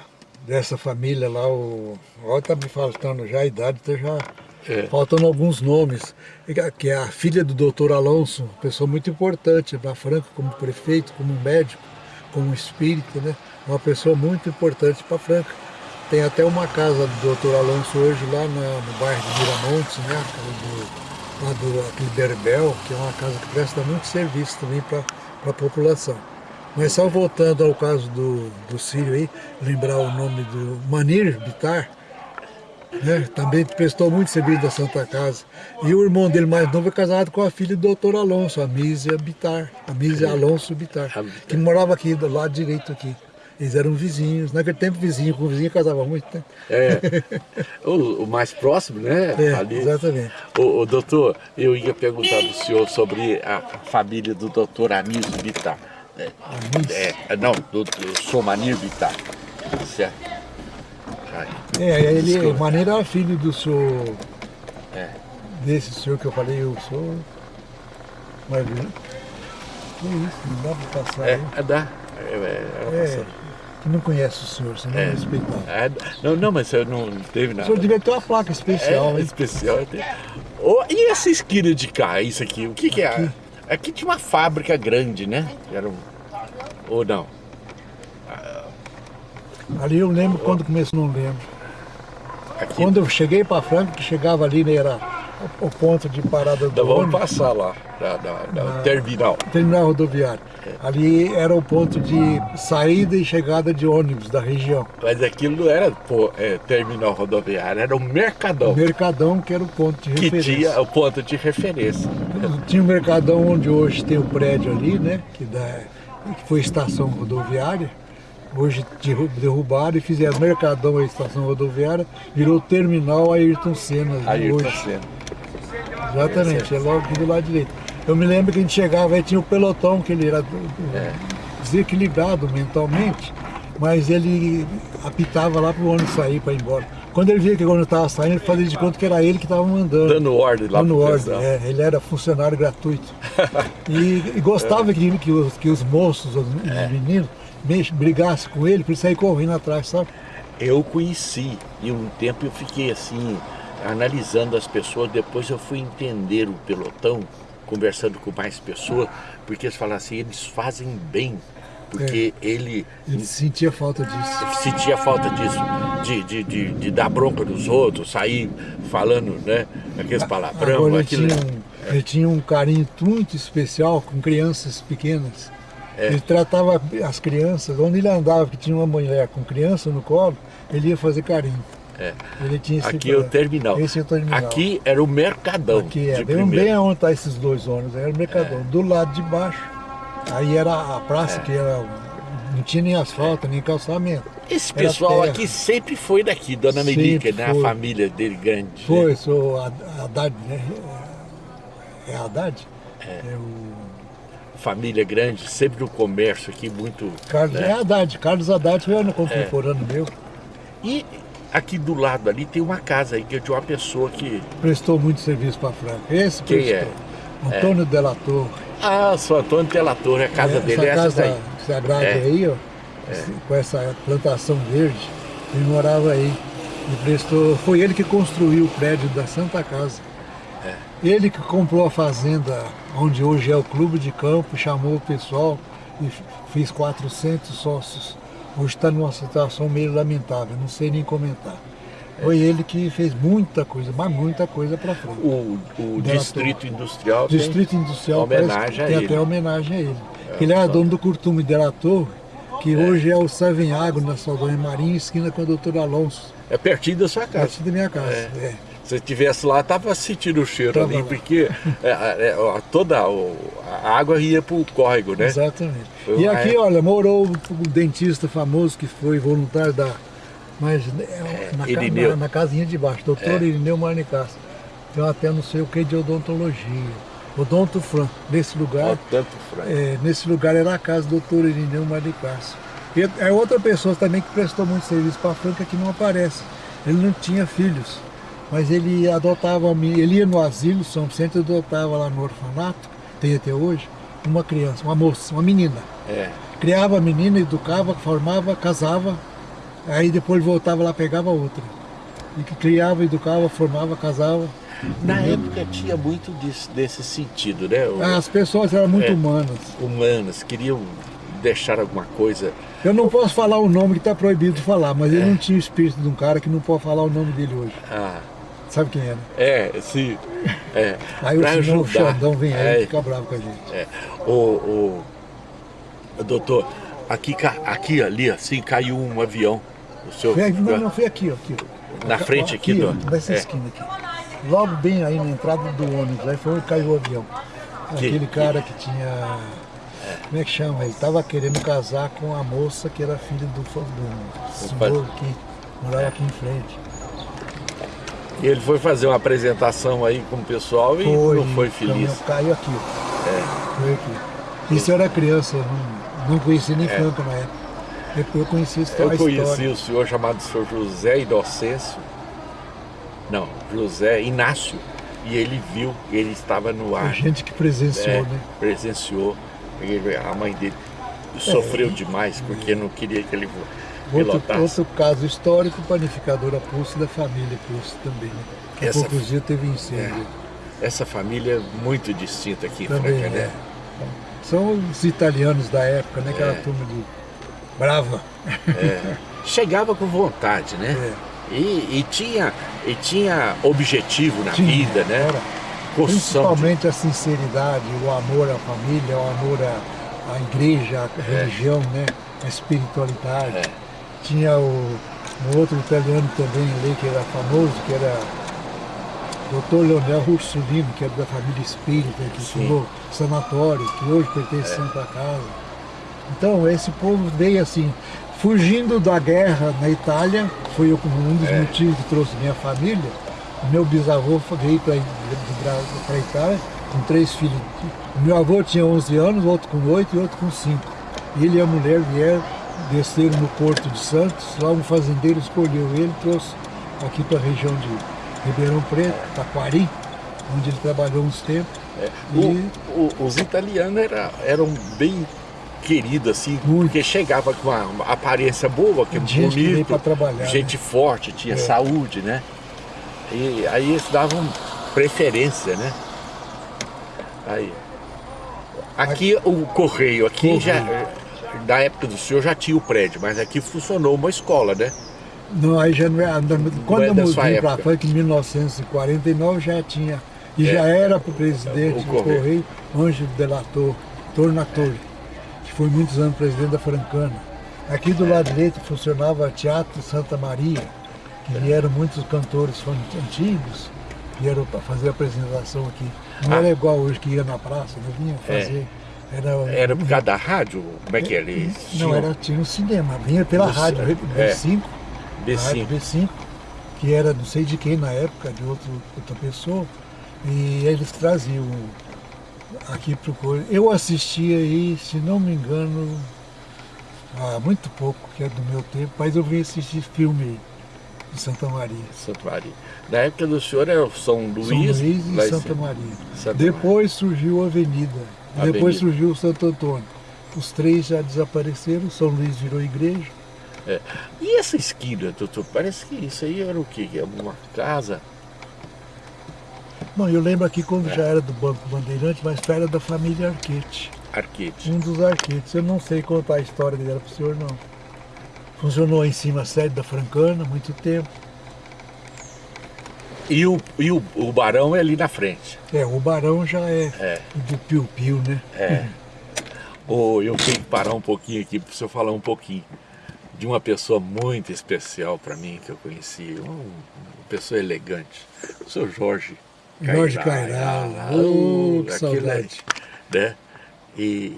dessa família lá, o, olha, tá me faltando já a idade, tá já É. faltando alguns nomes, que é a filha do doutor Alonso, pessoa muito importante para Franca, como prefeito, como médico, como espírita, né? Uma pessoa muito importante para Franca. Tem até uma casa do doutor Alonso hoje lá no bairro de Miramontes, né? Do, lá do aquele Berbel, que é uma casa que presta muito serviço também para a população. Mas só voltando ao caso do, do Sírio aí, lembrar o nome do Manir Bitar, né? Também prestou muito serviço da Santa Casa. E o irmão dele mais novo é casado com a filha do doutor Alonso, a Mísia Bitar, a Mísia Alonso Bitar, Bitar. que morava aqui do lado direito aqui. Eles eram vizinhos, naquele tempo vizinho com vizinho casava muito, né? É. o, o mais próximo, né? É, Ali. exatamente. Ô, ô, doutor, eu ia perguntar do senhor sobre a família do doutor Anísio Bittar. É, é, não, do, do Somanir Bittar. Certo? É, ele, Desculpa. o Maneiro era filho do senhor, é. desse senhor que eu falei, o senhor. Mas, que isso, não dá para passar É, aí. é, dá. É, é, É, que não conhece o senhor, senão É. é. respeitar. É, não, não, mas eu não teve O nada. senhor devia ter uma placa especial, é, especial. Ô, e essa esquina de cá, isso aqui, o que, que é? Aqui. Aqui tinha uma fábrica grande, né? Era um... Ou não? Ali eu lembro quando começou, não lembro. Aqui. Quando eu cheguei para Franca, que chegava ali, né, era o o ponto de parada do Então vamos passar lá, da, da, da terminal. terminal rodoviário. Ali era o ponto de saída e chegada de ônibus da região. Mas aquilo não era pô, é, terminal rodoviário, era um mercadão O Mercadão, que era o ponto de que referência. tinha o ponto de referência. Tinha o Mercadão onde hoje tem o prédio ali, né? Que, dá, que foi estação rodoviária. Hoje derru- derrubaram e fizeram Mercadão a estação rodoviária, virou terminal Ayrton Senna Aí hoje. tá sendo. Exatamente, é logo aqui do lado direito. Eu me lembro que a gente chegava aí tinha o pelotão, que ele era É. desequilibrado mentalmente, mas ele apitava lá para o ônibus sair para ir embora. Quando ele via que quando eu estava saindo, ele fazia de conta que era ele que estava mandando. Dando ordem lá Dando ordem, é, ele era funcionário gratuito. e, e gostava que, que, os, que os moços, os, os É. meninos, brigassem com ele, para ele sair correndo atrás, sabe? Eu conheci e um tempo eu fiquei assim, analisando as pessoas, depois eu fui entender o pelotão, conversando com mais pessoas, porque eles falaram assim, eles fazem bem, porque ele Ele sentia falta disso. sentia falta disso, de, de, de, de dar bronca nos outros, sair falando, né, aqueles palavrão, Agora ele aquilo. tinha, um, ele tinha um carinho muito especial com crianças pequenas. É. Ele tratava as crianças, onde ele andava, que tinha uma mulher com criança no colo, ele ia fazer carinho. É. Ele tinha esse Aqui é o terminal. Esse é o terminal. Aqui era o mercadão Aqui é, bem, bem onde está esses dois ônibus, era o Mercadão. Do lado de baixo, aí era a praça É. que era, não tinha nem asfalto, nem calçamento. Esse Era pessoal terra. aqui sempre foi daqui, Dona Melica, né? A família dele grande. Foi, né? sou a- Haddad, né? É Haddad? É, o Família grande, sempre no comércio aqui, muito. Carlos, né? é Haddad, Carlos Haddad foi ano contemporâneo meu, E aqui do lado ali tem uma casa aí que é de uma pessoa que. prestou muito serviço para Franca. Esse Quem prestou. Antônio Della Torre. Ah, sou Antônio Telator, a casa É, dele é essa casa, daí. essa grade É. aí, ó, com essa plantação verde, ele morava aí. E prestou, foi ele que construiu o prédio da Santa Casa. É. Ele que comprou a fazenda onde hoje é o clube de campo, chamou o pessoal e fez 400 sócios. Hoje está numa situação meio lamentável, não sei nem comentar. Foi ele que fez muita coisa, mas muita coisa para frente. O, o Distrito Industrial. tem- Distrito Industrial homenagem tem ele. até homenagem a ele. Que ele era dono do Curtume de la Torre, que hoje é o Savenhago na Saldanha Marinha, esquina com o doutor Alonso, É pertinho da sua casa. perto da minha casa. É. Se estivesse lá, tava sentindo o cheiro Tava ali, lá. porque é, é, ó, toda o- a água ia pro córrego, né? Exatamente. Foi E aqui, época- olha, morou o dentista famoso que foi voluntário da. Mas é, na, ca- Irineu. na, na casinha de baixo, doutor Irineu Marnicassa. Tem até não sei o que de odontologia. Odonto Fran, nesse lugar. É, nesse lugar era a casa do doutor Irineu Maricácio. É outra pessoa também que prestou muito serviço para a Franca que não aparece. Ele não tinha filhos, mas ele adotava, ele ia no asilo São Vicente e adotava lá no orfanato, tem até hoje, uma criança, uma moça, uma menina. É. Criava a menina, educava, formava, casava, aí depois voltava lá pegava outra. E que criava, educava, formava, casava. Na época tinha muito disso, desse sentido, né? O- As pessoas eram muito É. humanas. Humanas, queriam deixar alguma coisa. Eu não posso falar o nome que está proibido de falar, mas É. ele não tinha o espírito de um cara que não pode falar o nome dele hoje. Ah, Sabe quem é, né? é, sim. É, Aí o senhor. Xandão vem aí É, e fica bravo com a gente. É. O, o, doutor, aqui, aqui ali, assim, caiu um avião. O senhor, Foi, não, não, foi aqui, ó, aqui. Na frente aqui ó, do- Nessa é. esquina aqui. Logo bem aí na entrada do ônibus, aí foi onde caiu o avião. Que- Aquele cara que tinha. Como é que chama? Ele estava querendo casar com a moça que era filha do, do senhor que morava aqui em frente. E ele foi fazer uma apresentação aí com o pessoal e não foi o feliz. caminhão Caiu aqui, ó. Foi aqui. Isso eu era criança, não, não conhecia nem Franca na época. Depois eu conheci a histó- Eu a conheci história. o senhor chamado senhor José Inocêncio, não, José Inácio, e ele viu, ele estava no A ar, gente que presenciou, é, né? presenciou, ele- a mãe dele sofreu É. demais porque não queria que ele Outro, outro caso histórico, panificadora Pulse da família Pulse também, né? Há Essa- poucos dias teve incêndio. Essa família é muito distinta aqui em Também, Franca, né? é. São os italianos da época, né? Aquela É. turma de brava. Chegava com vontade, né? É. E, e tinha, e tinha objetivo na Tinha, vida, né? era. Construção de- Principalmente a sinceridade, o amor à família, o amor à, à igreja, à religião, né? A espiritualidade. É. Tinha o, um outro italiano também ali que era famoso, que era o Dr. Leonel Ursulino, que era da família espírita, que Sim. fundou sanatório, que hoje pertence à Santa Casa. Então, esse povo veio assim, fugindo da guerra na Itália, foi um dos É. motivos que trouxe minha família. Meu bisavô veio para a Itália com três filhos. Meu avô tinha 11 anos, outro com 8 e outro com 5. Ele e a mulher vieram, desceram no Porto de Santos, lá um fazendeiro escolheu ele, trouxe aqui para a região de Ribeirão Preto, Taquari, onde ele trabalhou uns tempos. É. E- O- o- os italianos era, eram bem queridos, assim, Muito. porque chegava com uma, aparência boa, que é Gente que bonito, pra trabalhar, gente forte, tinha É. saúde, né? E aí eles davam preferência, né? Aí. Aqui o correio, aqui Correio. já, da época do senhor já tinha o prédio, mas aqui funcionou uma escola, né? Não, aí já não é, quando é eu da sua mudei para. Franca em 1949 já tinha, e É. já era para o presidente O do Correio. Ângelo Delator, Tornatore, que foi muitos anos presidente da Francana. Aqui do lado direito funcionava Teatro Santa Maria, que vieram muitos cantores antigos, vieram para fazer a apresentação aqui. Não Ah. era igual hoje que ia na praça, não vinha fazer. Era, Era por causa da rádio? Como é que eles Não, era, tinha um cinema, vinha pela rádio, ci- é. B5, B5. Rádio B5, que era não sei de quem na época, de outro, outra pessoa, e eles traziam aqui para o. Eu assisti aí, se não me engano, há muito pouco, que é do meu tempo, mas eu vim assistir filme de Santa Maria. Santo Maria. Na época do senhor era São Luís, São Luís e Santa. Maria. Santa Depois surgiu a Avenida, Avenida. depois surgiu o Santo Antônio. Os três já desapareceram, São Luís virou igreja. É. E essa esquina, doutor? Parece que isso aí era o quê? É Uma casa? Bom, eu lembro aqui quando É. já era do Banco Bandeirante, mas era da família Arquete. Arquete. Um dos Arquetes. Eu não sei contar a história dela para o senhor, não. Funcionou em cima a sede da Francana há muito tempo. E o, e o, o barão é ali na frente. É, o Barão já é, É. do Piu Piu, né? É. Ô, eu tenho que parar um pouquinho aqui para o senhor falar um pouquinho de uma pessoa muito especial para mim que eu conheci. Um- uma pessoa elegante. O senhor Jorge. Jorge Cairala. Oh, que aí, saudade. né? E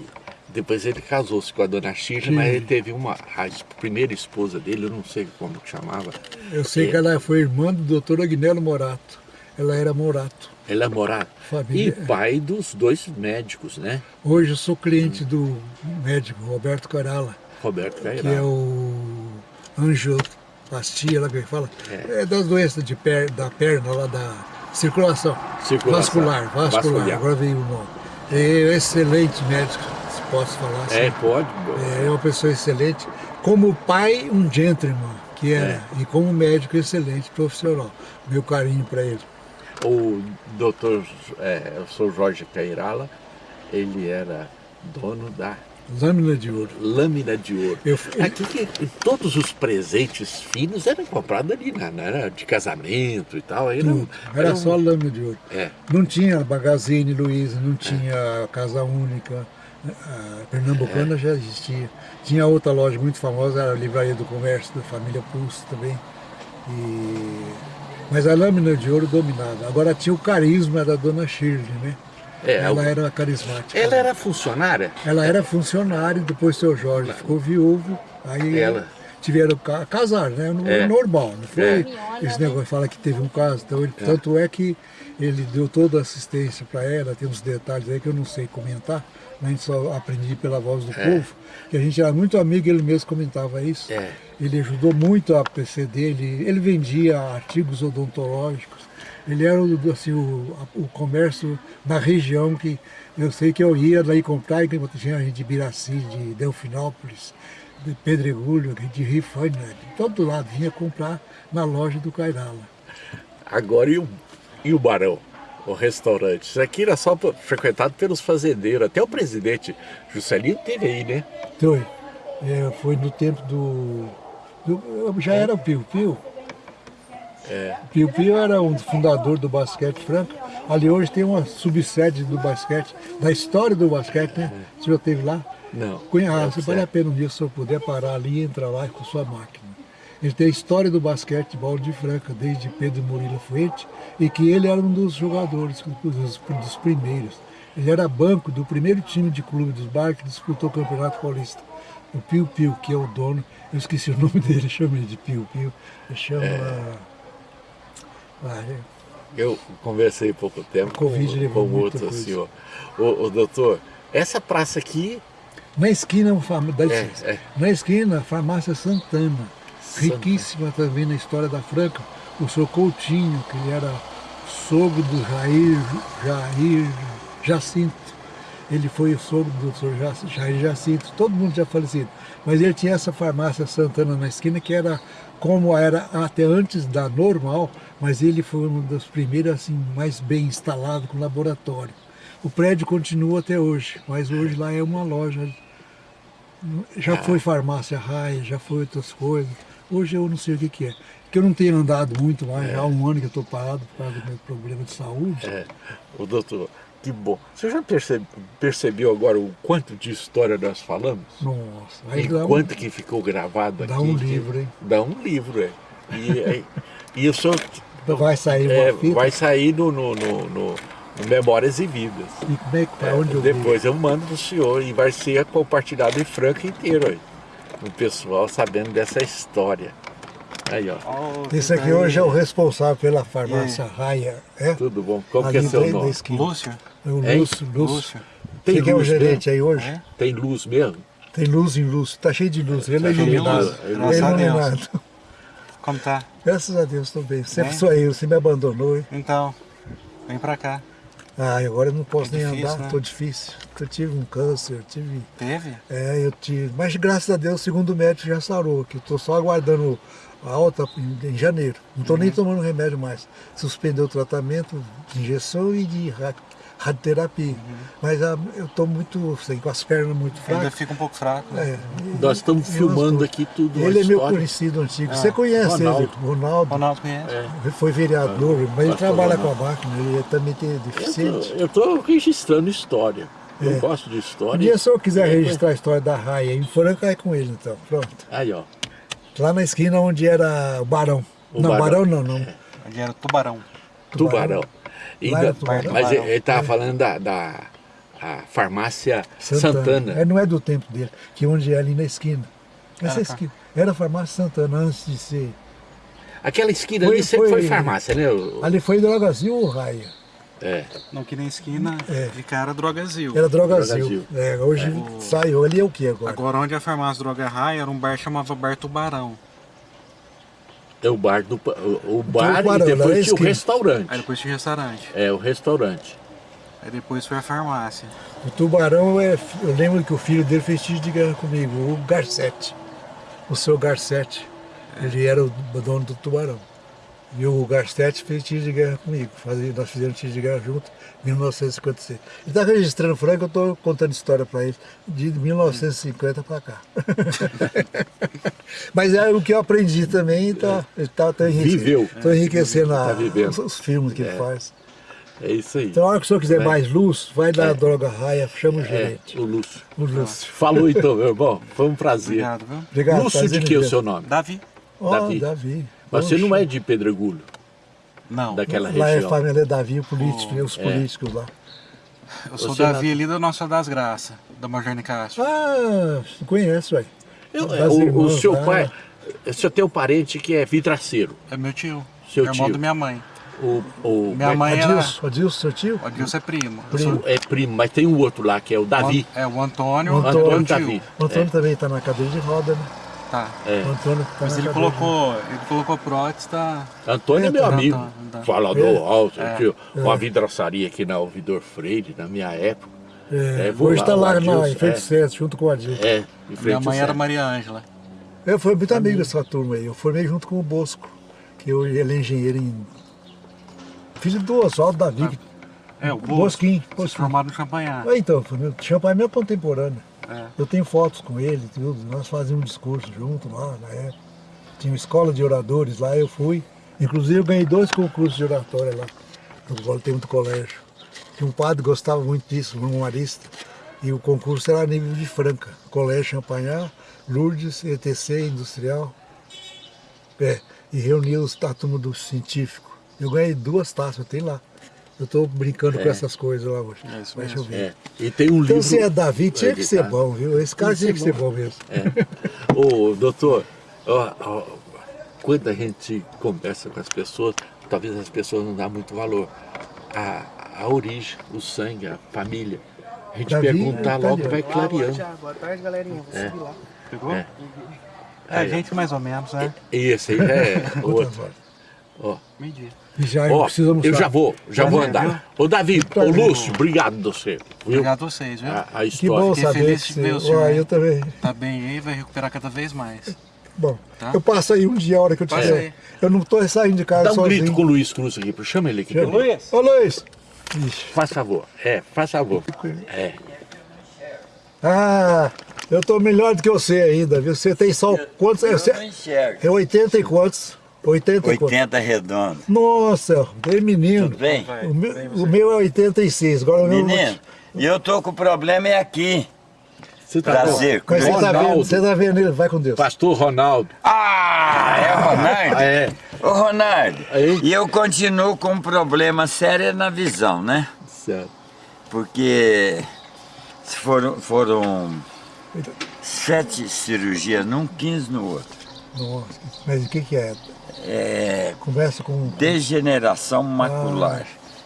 depois ele casou-se com a dona Sim. mas ele teve uma, a primeira esposa dele, eu não sei como que chamava. Eu sei É. que ela foi irmã do doutor Agnello Morato. Ela era Morato. Ele é morado. Família- E pai dos dois médicos, né? Hoje eu sou cliente do médico Roberto Carala, Roberto que é o angioplastia, lá que ele fala. É, das doenças de per, da perna, lá da circulação. Circulação. Vascular, vascular, Vascular. agora veio o nome. É excelente médico, posso falar assim. É, pode. É uma pessoa excelente. Como pai, um gentleman, que era. É. E como médico, excelente profissional. Meu carinho para ele. O doutor, é, o senhor Jorge Cairala, ele era dono da Lâmina de ouro. lâmina de ouro. Eu- Aqui que todos os presentes finos eram comprados ali, né? Não era de casamento e tal. Aí não, Tudo. Era um- só lâmina de ouro. É, Não tinha Magazine Luiza, não tinha Casa Única, a Pernambucana já existia. Tinha outra loja muito famosa, era a Livraria do Comércio, da família Pulse também. E... Mas a lâmina de ouro dominava. Agora tinha o carisma da dona Shirley, né? É, ela o- era carismática. ela era funcionária? Ela era funcionária, depois seu Jorge ficou viúvo, aí Ela- tiveram ca casar, né? No- É. Normal, não foi É. esse negócio, fala que teve um caso. Então, ele- Tanto é que ele deu toda a assistência para ela, tem uns detalhes aí que eu não sei comentar, a gente só aprendi pela voz do povo, que a gente era muito amigo, ele mesmo comentava isso. É. Ele ajudou muito a PC dele, ele vendia artigos odontológicos, ele era o, assim, o, o comércio na região que eu sei que eu ia daí comprar, e tinha gente de Biraci, de Delfinópolis, de Pedregulho, de Rifânia, de todo lado vinha comprar na loja do Cairala. Agora e o, e o Barão? O restaurante. Isso aqui era só frequentado pelos fazendeiros. Até o presidente Juscelino teve aí, né? Então, é, foi no tempo do, do- Já era o Pio Pio. O Pio Pio era um fundador do basquete franco. Ali hoje tem uma subsede do basquete, da história do basquete, né? Você já esteve lá? Não. Conhece, Não, vale a pena um dia se eu puder parar ali e entrar lá com sua máquina. Ele tem a história do basquetebol de Franca, desde Pedro Murilo Fuente, e que ele era um dos jogadores, dos, dos primeiros. Ele era banco do primeiro time de clube dos bairros que disputou o Campeonato Paulista. O Pio Pio, que é o dono, eu esqueci o nome dele, chama ele de Pio Pio, ele chama... Ah, é- Eu conversei pouco tempo com, Covid com outro coisa. senhor. O, doutor, essa praça aqui, Na esquina, dá licença. é. na esquina, farmácia Santana. Riquíssima também na história da Franca. o seu Coutinho, que ele era sogro do Jair, Jair Jacinto. Ele foi o sogro do. Jac- Jair Jacinto, todo mundo já falecido. Mas ele tinha essa farmácia Santana na esquina, que era como era até antes da normal, mas ele foi um dos primeiros assim, mais bem instalado com laboratório. O prédio continua até hoje, mas hoje lá é uma loja. Já foi farmácia raia, já foi outras coisas. Hoje eu não sei o que, que é. Porque eu não tenho andado muito lá, já há um ano que eu estou parado por causa do meu problema de saúde. É, o doutor, que bom. Você já percebe- percebeu agora o quanto de história nós falamos? Nossa, aí E dá um- quanto que ficou gravado dá aqui? um que- livro, hein? Dá um livro, é. E, é, e o senhor Vai sair é, vai sair no, no, no, no- Memórias e Vidas. E como é que para É, onde eu vi? depois eu mando pro senhor e vai ser compartilhado em Franca inteiro aí. O pessoal sabendo dessa história. Aí, ó. Oh, Esse aqui hoje é o responsável pela farmácia Raia, é? Tudo bom? Como Ali que é seu nome? Lúcio? É o? Lúcio, Lúcio. Lúcio. Tem Você que é o gerente aí hoje? É? Tem luz mesmo? Tem luz em luz, tá cheio de luz, ele é Tá de iluminado. Ele é iluminado. Como tá? Graças a Deus, estou bem. Sempre Bem? sou eu, você me abandonou, hein? Então, vem pra cá. Ah, agora eu não posso É nem difícil, andar, né? tô difícil. Eu tive um câncer, tive. Teve? É, eu tive. Mas graças a Deus, segundo o médico, já sarou, que estou só aguardando a alta em, janeiro. Não estou nem Uhum. tomando remédio mais. Suspendeu o tratamento de injeção e de ra- radioterapia. Mas ah, eu estou muito, assim, com as pernas muito Uhum. Ainda fracas. fica um pouco fraco, né? É, e- Nós estamos filmando nós aqui tudo. a Ele é meu conhecido antigo. Ah, Você conhece Ronaldo. ele, Ronaldo. Ronaldo conhece? É. Ele foi vereador, mas ele pastor trabalha com a máquina, ele também tem deficiente. Eu estou registrando história. Eu É. gosto de Um história. dia se eu quiser É, registrar a história da Raia em Franca, é com ele então. Pronto. Aí, ó. Lá na esquina onde era o Barão. O não, Barão. Barão, não, não. Ele era tubarão. Tubarão. E Lá da- era Tubarão. Mas Tubarão. ele estava falando da, da a farmácia Santana. É, não é do tempo dele, que onde é ali na esquina. Essa Ah, tá. esquina. Era a farmácia Santana antes de ser. Aquela esquina Foi- ali sempre foi, foi- farmácia, né? o- Ali foi Drogazil ou Raia? É. Não, que na esquina É. de cara Drogazil. Era Drogazil. Drogazil. É, hoje É. saiu. Ali é o que agora? Agora onde é a farmácia Droga Raia era um bar que chamava Bar Tubarão. É o bar do. O, o bar Tubarão, e lá na depois tinha o restaurante. Aí depois tinha restaurante. É, o restaurante. Aí depois foi a farmácia. O Tubarão, é, eu lembro que o filho dele fez tiro de guerra comigo, o Garcete. O seu Garcete. Ele era o dono do Tubarão. E o Garcete fez tiro de guerra comigo. Fazia, nós fizemos tiro de guerra junto em 1956. Ele está registrando Franco, eu estou contando história para ele, de 1950 para cá. Mas é o que eu aprendi também, está tá, tá Viveu. Estou enriquecendo a- Tá os, os filmes que ele faz. É isso aí. Então, a hora que o senhor quiser É. mais luz, vai na Droga Raia, chama o É, gerente. o Lúcio. O Lúcio. Falou então, meu irmão. Foi um prazer. Obrigado, viu? Obrigado. Lúcio de prazer que é o seu nome? Davi? Ó, Davi. Davi. Mas você não é de Pedregulho, Não. daquela Lá é região. família Davi, o político, Oh, os é. políticos lá. Eu sou Você Davi não- ali da Nossa das Graças, da Major Castro. Ah, você conhece, ué. Eu- Das o, o seu lá. pai, o senhor tem um parente que é vidraceiro. É meu tio. Seu irmão tio. da minha mãe. O, o, Minha mas- mãe era. Adilson, Adilson, seu tio? O Adilson é primo. Primo. sou- é primo, mas tem um outro lá que é o Davi. É, o Antônio. O O Antônio Antônio Davi. O Antônio também está na cadeira de roda, né? Tá. É. O Antônio tá Mas ele colocou, ele colocou prótese, tá? Antônio é meu Antônio, amigo, Antônio, Antônio. falador É. alto, É. tinha uma É. vidraçaria aqui na Ouvidor Freire, na minha época. É, É, vou hoje lá, está lá na, em frente é. César, junto com o Adilson. É, em frente Minha mãe era. Maria Ângela. Eu fui muito amigo dessa turma aí. Eu formei junto com o Bosco, que eu, ele é engenheiro em. Filho do Oswaldo Davi. que- É, o Bosco. Bosquinho. Se Bosquinho. formado no Champanhar. Ah, Então, Champagne é meu contemporâneo. É. Eu tenho fotos com ele, tudo. Nós fazíamos um discurso junto lá época. Tinha escola de oradores lá, eu fui. Inclusive eu ganhei dois concursos de oratória lá. No tem muito colégio. Tinha um padre que gostava muito disso, um humanista. E o concurso era a nível de Franca. Colégio Champagnat, Lourdes, ETC, Industrial. É, e reunia os, turma do científico. Eu ganhei duas taças, eu tenho lá. Eu estou brincando com É. essas coisas lá hoje. É isso Mas mesmo. deixa eu ver. É. E tem um Então livro. se é Davi, tinha que ser bom, viu? Esse cara tinha que ser bom mesmo. É. Ô, doutor, ó, ó, quando a gente conversa com as pessoas, talvez as pessoas não dão muito valor. A, a origem, o sangue, a família. A gente Davi pergunta é logo, vai clareando. Boa tarde, galerinha. Vou É. subir lá. Pegou? É. É, a gente mais ou menos, né? Esse aí é outro. Ó. E já Ó, precisa almoçar. eu já vou, já vou andar. Ô Davi, Tá ô. Lúcio, obrigado você. Viu? Obrigado a vocês, viu? A, a Que história. bom Fiquei saber feliz que de ver o senhor. Eu também. Tá bem aí, vai recuperar cada vez mais. Bom, Tá. eu passo aí um dia a hora que eu tiver. Eu não tô saindo de casa Dá um sozinho. grito com o Luiz Cruz aqui, chama ele aqui. pra mim. Ô Luiz! Ixi. Faz favor, é, faz favor. É. Ah, eu tô melhor do que você ainda, viu? Você tem só quantos? É, Eu você- não enxergo. é 80 e quantos? 80 e quantos? 80 redondo. Nossa, bem menino. Tudo bem? O meu, o meu é 86, agora o meu... Menino, e eu tô com o problema é aqui. Você tá Prazer. Mas você tá, vendo, Ronaldo. você tá vendo ele, vai com Deus. Pastor Ronaldo. Ah, é o Ronaldo? É. Ô Ronaldo, Aí? e eu continuo com um problema sério na visão, né? Certo. Porque foram, foram sete cirurgias num, 15 no outro. Nossa, mas o que que é? É Conversa com... degeneração macular.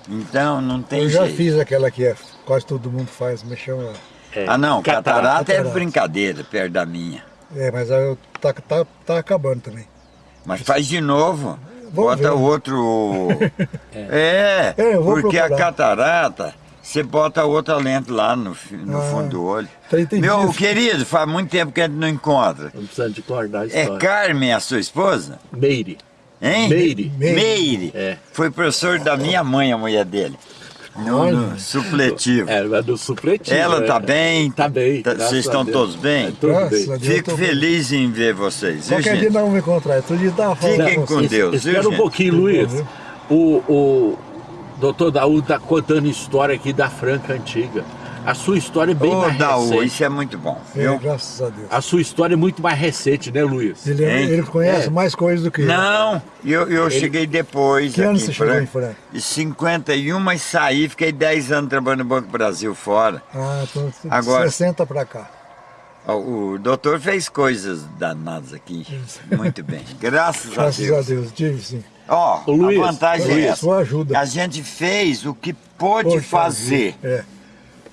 Então não tem Eu já jeito. fiz aquela que é, quase todo mundo faz, me chama... É. Ah não, catarata, é Catarata. brincadeira perto da minha. É, mas eu, tá, tá, tá acabando também. Mas faz de novo. Vamos bota ver. outro. é, É, porque a procurar. catarata, você bota outra lente lá no, no Ah, fundo do olho. tá. Meu querido, faz muito tempo que a gente não encontra. Não precisa de acordar a É história. Carmen, a sua esposa? Meire. Hein? Meire. Meire. Meire. É. Foi professor da minha mãe, a mulher dele. No, no supletivo. É, mas do supletivo. Ela é. tá bem? Tá bem. Tá- vocês estão todos bem? É, tudo Graças bem. Fico feliz em ver vocês, viu, Qualquer dia gente? nós vamos me encontrar. Outro dia Fiquem com. Deus, viu, Espera um pouquinho, Luiz. O, o doutor Daú tá contando história aqui da Franca Antiga. A sua história é bem Ô, mais Daú, recente. isso é muito bom, É, viu? graças a Deus. A sua história é muito mais recente, né, Luiz? Ele, Hein? ele conhece É. mais coisas do que eu. Não, eu, eu cheguei depois Que ano aqui você em chegou em Franca? Em 51, mas saí, fiquei 10 anos trabalhando no Banco Brasil fora. Ah, então Agora- 60 pra cá. O doutor fez coisas danadas aqui. Muito bem. Graças, Graças a a Deus. Deus, tive sim. Ó, Ô, Luiz, a vantagem é Luiz, essa. sua ajuda. A gente fez o que pôde Pode fazer. É.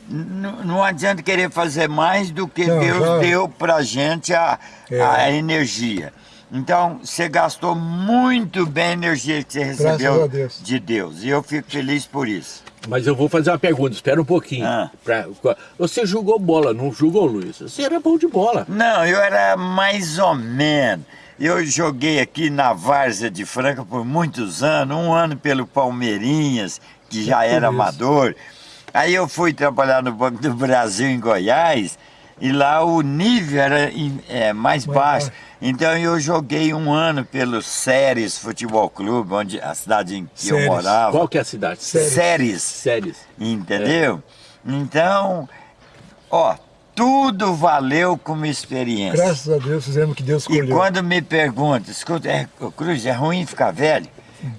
N- Não adianta querer fazer mais do que Não, Deus já- deu pra gente a, É. a energia. Então, você gastou muito bem a energia que você Graças recebeu Deus. de Deus. E eu fico feliz por isso. Mas eu vou fazer uma pergunta, espera um pouquinho. Ah. Pra- você jogou bola, não jogou, Luiz? Você era bom de bola. Não, eu era mais ou menos. Eu joguei aqui na Várzea de Franca por muitos anos, um ano pelo Palmeirinhas, que já era amador. Aí eu fui trabalhar no Banco do Brasil em Goiás, e lá o nível era é, mais Mais baixo. baixo. Então eu joguei um ano pelo Séries Futebol Clube, onde a cidade em que eu Séries. morava. Qual que é a cidade? Séries. Séries. Entendeu? Então, ó, tudo valeu como experiência. Graças a Deus fizemos o que Deus E escolheu. quando me perguntam, escuta, é, Cruz, é ruim ficar velho?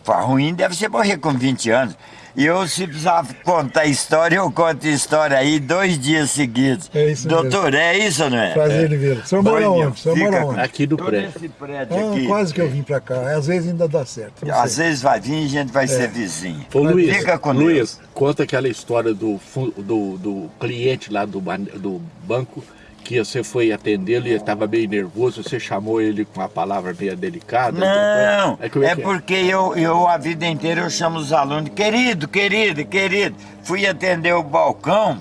Fala, ruim deve ser morrer com 20 anos. E eu, se precisar contar história, eu conto história aí dois dias seguidos. É isso Doutor, é isso ou não é? Prazer em vê-lo. O senhor mora onde? O senhor fica mora onde? Aqui do prédio. esse prédio Ah, aqui. quase que eu vim pra cá. Às vezes ainda dá certo. Às sei. vezes vai vir e a gente vai ser vizinho. Ô Luiz, Fica com Luiz, Deus. conta aquela história do, do, do cliente lá do, do banco que você foi atendê-lo e ele estava meio nervoso, você chamou ele com uma palavra meio delicada. Não, como é que porque eu, eu a vida inteira eu chamo os alunos, querido, querido, querido. Fui atender o balcão,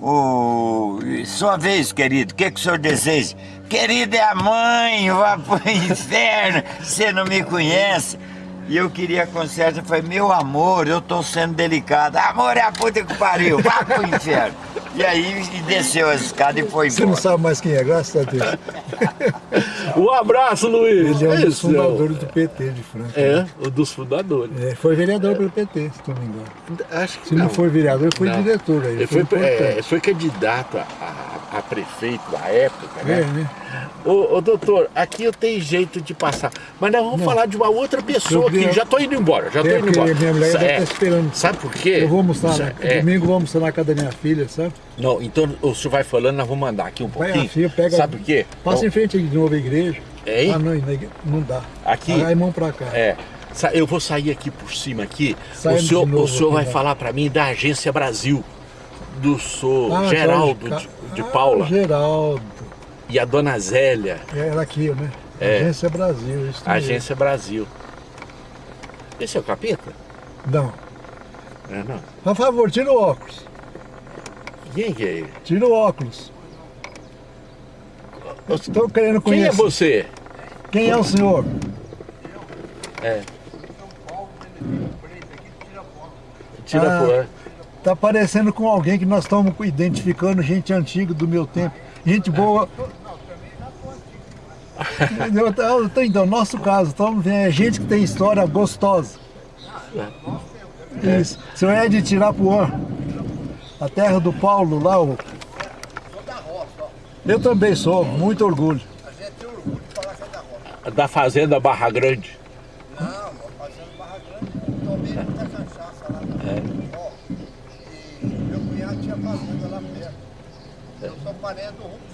o... sua vez, querido, o que, que o senhor deseja? Querido, é a mãe, vá pro inferno, você não me conhece. E eu queria conserto, eu falei, meu amor, eu tô sendo delicado. Amor é a puta que pariu, vá pro inferno. E aí e desceu a escada e foi Você não embora. sabe mais quem é, graças a Deus. Um abraço, Luiz! Ele é um dos Isso, fundadores do PT de Franca. É, um dos fundadores. É, foi vereador pelo PT, se não me engano. Acho que Se não, foi vereador, ele foi Não. diretor aí. Ele foi foi, é, foi candidato a, a- a prefeito na época, né? É, né? Ô, ô, doutor, aqui eu tenho jeito de passar. Mas nós vamos falar de uma outra pessoa Eu. Já tô indo embora, já tô É, indo embora. minha mulher Sa- deve é, esperando. Sabe por quê? Eu vou almoçar, Sa- né? é, Domingo vou almoçar na casa da minha filha, sabe? Não, então o senhor vai falando, nós vamos andar aqui um Vai pouquinho. a filha, pega. Sabe por quê? Passa em frente de novo à igreja. Hein? Ah, não, não dá. Aqui? Aí mão pra cá. É. Eu vou sair aqui por cima aqui. Sai o senhor, novo o senhor vai vai. falar para mim da Agência Brasil. Do senhor Ah, Geraldo Jorge de, de Paula Ah, Geraldo. e a dona Zélia. Era aqui, né? É. Agência Brasil, isso mesmo. Agência Brasil. Esse é o capeta? Não. É, não. Por favor, tira o óculos. Quem que é ele? Tira o óculos. Eu estou querendo Quem é conhecer. você? Quem é o senhor? É. Tira Ah. por... é. Tá parecendo com alguém que nós estamos identificando gente antiga do meu tempo. Gente boa. Eu tô- eu tô- Então, nosso caso, estamos vendo é gente que tem história gostosa. Isso. O senhor é de Tirapuã, a terra do Paulo lá. O... Eu também sou, muito orgulho. Da fazenda Barra Grande. Não, fazendo Barra Grande, tomei muita cachaça lá no Ó, E meu cunhado tinha fazenda lá perto. Eu sou parente do Freitas.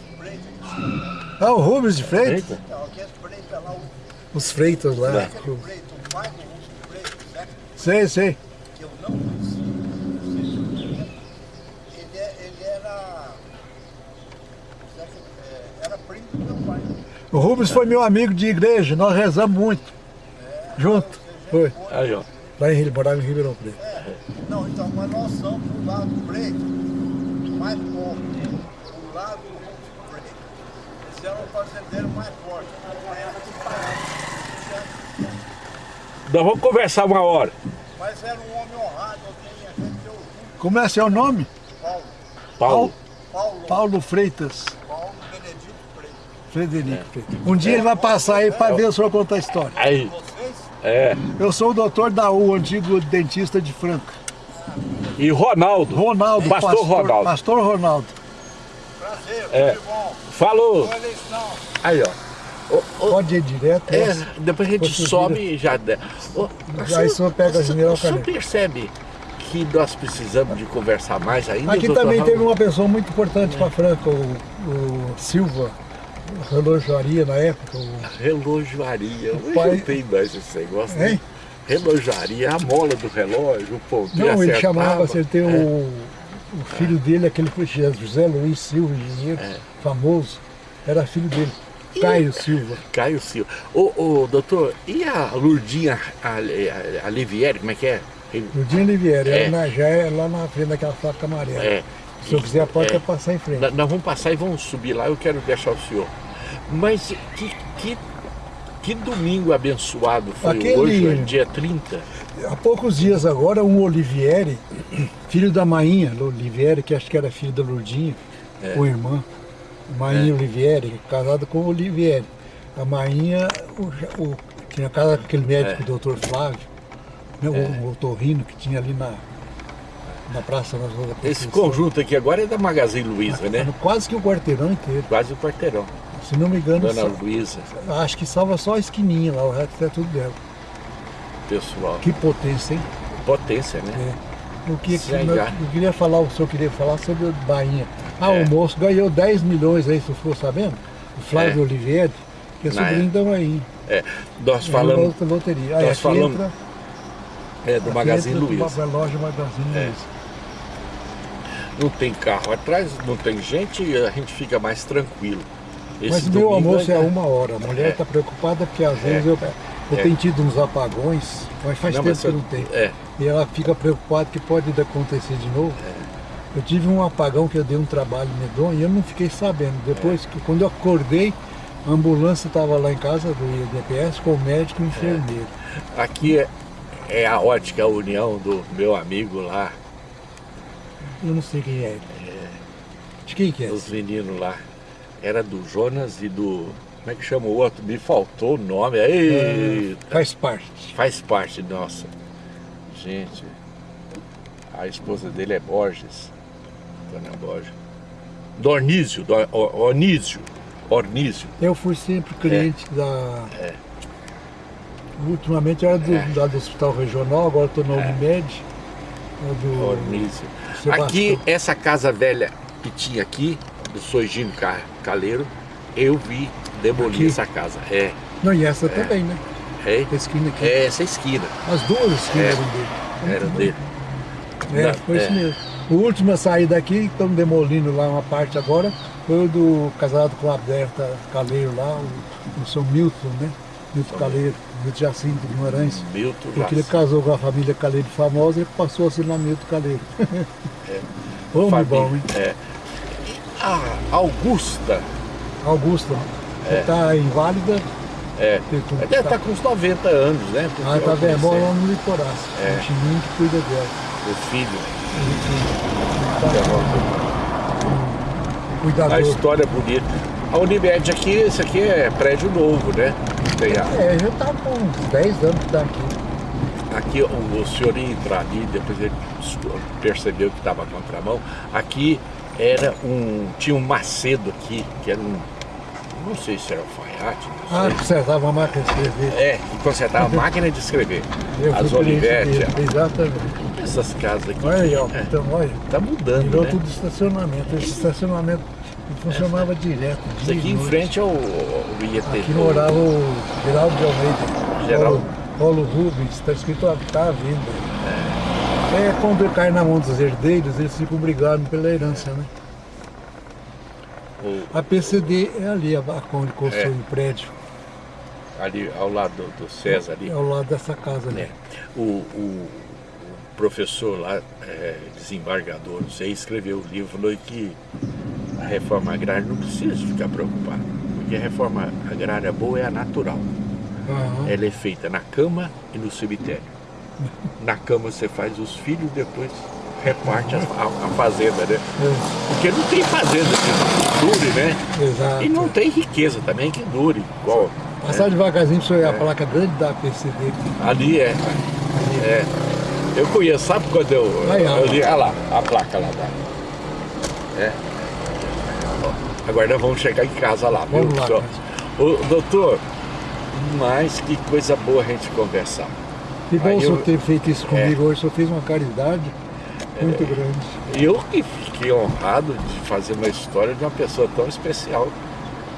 Ah, o Rubens de Freitas? Eita. Então, aqueles Freitas lá, o Os Freitas lá. Freitas, o pai do Rubens Freitas, certo? Sei, sei. Que eu não conhecia. Não sei se. Ele, é- ele era. é, Era primo do meu pai. O Rubens foi meu amigo de igreja, nós rezamos muito. Junto. Foi. Aí, ó. Lá em Rio, morava em Ribeirão Preto. Não, então, mas nós somos do lado do Preto, mais pobre. Do lado do Rubens Preto. Esse fazendeiro mais forte. Nós vamos conversar uma hora. Mas era um homem honrado, alguém a gente deu Como é seu nome? Paulo. Paulo. Paulo, Paulo Freitas. Paulo Benedito Preto. Frederico Freitas. Um dia ele vai passar aí para ver o senhor contar a história. Aí, é. Eu sou o doutor Daú, antigo dentista de Franca. E Ronaldo. Ronaldo, Pastor Ronaldo. Pastor Ronaldo. Prazer, É. bom. Falou. Boa eleição. Aí, ó. Pode ir direto. É, né? depois a gente sobe e já... Ô, Aí o senhor pega a General O senhor percebe que nós precisamos de conversar mais ainda, Aqui também teve uma pessoa muito importante para Franca, o, o Silva, relojaria na época. o- Relojoaria. Hoje pai- não tem mais esse negócio. né? Hein? Relojoaria, a mola do relógio, o ponteiro Não, ele chamava, você tem É. o, o filho dele, aquele José Luiz Silva, engenheiro É. famoso, era filho dele, Caio Silva. Caio Silva. Ô, ô, doutor, e a Lurdinha Ali- Alivieri, como é que é? Ludinho Oliveira, É. na, já é lá na frente daquela faca amarela. É. Se eu quiser, pode É. passar em frente. Nós nós vamos passar e vamos subir lá, eu quero deixar o senhor. Mas que, que, que domingo abençoado foi Aquele- hoje, é dia 30? Há poucos dias agora, um Olivieri, filho da Mainha Olivieri, que acho que era filho da Lourdinha, É. ou irmã, Mainha Olivieri, casado com o Olivieri. A Mainha o, o- tinha casado com aquele médico, É. o doutor Flávio, né, o, o otorrino que tinha ali na, na Praça Esse conjunto aqui agora é da Magazine Luiza, né? Quase que o quarteirão inteiro. Quase o quarteirão. Se não me engano, Dona só- Luiza, acho que salva só a esquininha lá, o resto é tudo dela. pessoal. Que potência, hein? Potência, né? É. O que, Já, eu, eu queria falar, o senhor queria falar sobre o Bainha. Ah, É. o moço ganhou 10 milhões aí, você ficou sabendo? O Flávio É. Oliveira, que é sobrinho da Bainha. É, nós falamos loteria. Aí nós falamos entra, é, do Magazine Luiza. Loja Magazine É. Luiza. Não tem carro atrás, não tem gente a gente fica mais tranquilo. Esse Mas meu almoço é ainda- uma hora. A mulher É. está preocupada porque às vezes eu, eu É. tenho tido uns apagões, mas faz Não, tempo mas que eu eu- não tenho. É, E ela fica preocupada que pode acontecer de novo. Eu tive um apagão que eu dei um trabalho medonho e eu não fiquei sabendo. Depois, que quando eu acordei, a ambulância estava lá em casa do IDPS com o médico e o enfermeiro. aqui é, é a ótica União do meu amigo lá, Eu não sei quem é. De quem que é? os meninos lá. Era do Jonas e do. Como é que chama o outro? Me faltou o nome. Eita, Faz parte. faz parte nossa. Gente, a esposa dele é Borges. Dona Borges. Dornísio, Dor, O- Onísio. Ornísio. Eu fui sempre cliente da. É. Ultimamente eu era do, É. do Hospital Regional, agora estou na Unimed. é Do... Ornísio. Aqui, essa casa velha que tinha aqui, do Sojinho Ca- Caleiro, eu vi demolir Aqui? essa casa. É, Não, e essa também, né? é, A esquina aqui. é essa esquina. As duas esquinas É. eram dele. Era dele. É, foi é. isso mesmo. O último a sair daqui, estão demolindo lá uma parte agora, foi o do casado com a Berta Caleiro lá, o, o São Milton, né? Milton Caleiro, Milton Jacinto Guimarães. Milton Porque ele casou com a família Caleiro famosa, ele passou a assinar Milton Caleiro. Família. bom, hein? É. A Augusta, Augusta, está inválida. é, tudo- deve estar com uns 90 anos, né? Porque Ah, tá eu bem, mora lá no. É. O Chininho que cuida dela. O filho. A Cuidador. história é bonita. A Unimed aqui, esse aqui é prédio novo, né? Tem a- É, já tá com uns 10 anos que tá aqui. Aqui o, o senhor ia entrar ali, depois ele percebeu que estava contramão. Aqui era um. Tinha um Macedo aqui, que era um. Não sei se era alfaiate, não Ah, sei. consertava uma máquina de escrever. É, consertava a máquina de escrever. Eu As Olivetti, Exatamente. essas casas aqui. Olha aí, ó. É, Então, olha. tá mudando, Virou né? tudo estacionamento. Esse estacionamento funcionava direto. Isso aqui em frente ao, ao IET. Aqui morava o Geraldo de Almeida. Geraldo. Paulo, Rubens, está escrito está à venda. É. quando cai na mão dos herdeiros, eles ficam brigando pela herança, né? o- A PCD é ali, a, onde construiu É. o prédio, ali ao lado do, do César ali. é ao lado dessa casa ali. né? O, o- o professor lá, é, desembargador, não sei, escreveu o livro falou que a reforma agrária não precisa ficar preocupado, porque a reforma agrária boa é a natural. Aham. Ela é feita na cama e no cemitério. Na cama você faz os filhos, depois reparte a, a- a fazenda, né? É, Porque não tem fazenda que dure, né? exato. E não tem riqueza também que dure, igual Passar devagarzinho para você É. a placa grande da PCD. Ali é. É. Eu conheço, sabe quando eu. Aí, ó. eu li, olha lá, a placa lá da. É. Agora nós vamos chegar em casa lá, viu? Vamos lá. Ô, doutor, mas que coisa boa a gente conversar. Que bom Aí o senhor eu- ter feito isso comigo hoje, o senhor fez uma caridade muito grande. E eu que fiquei honrado de fazer uma história de uma pessoa tão especial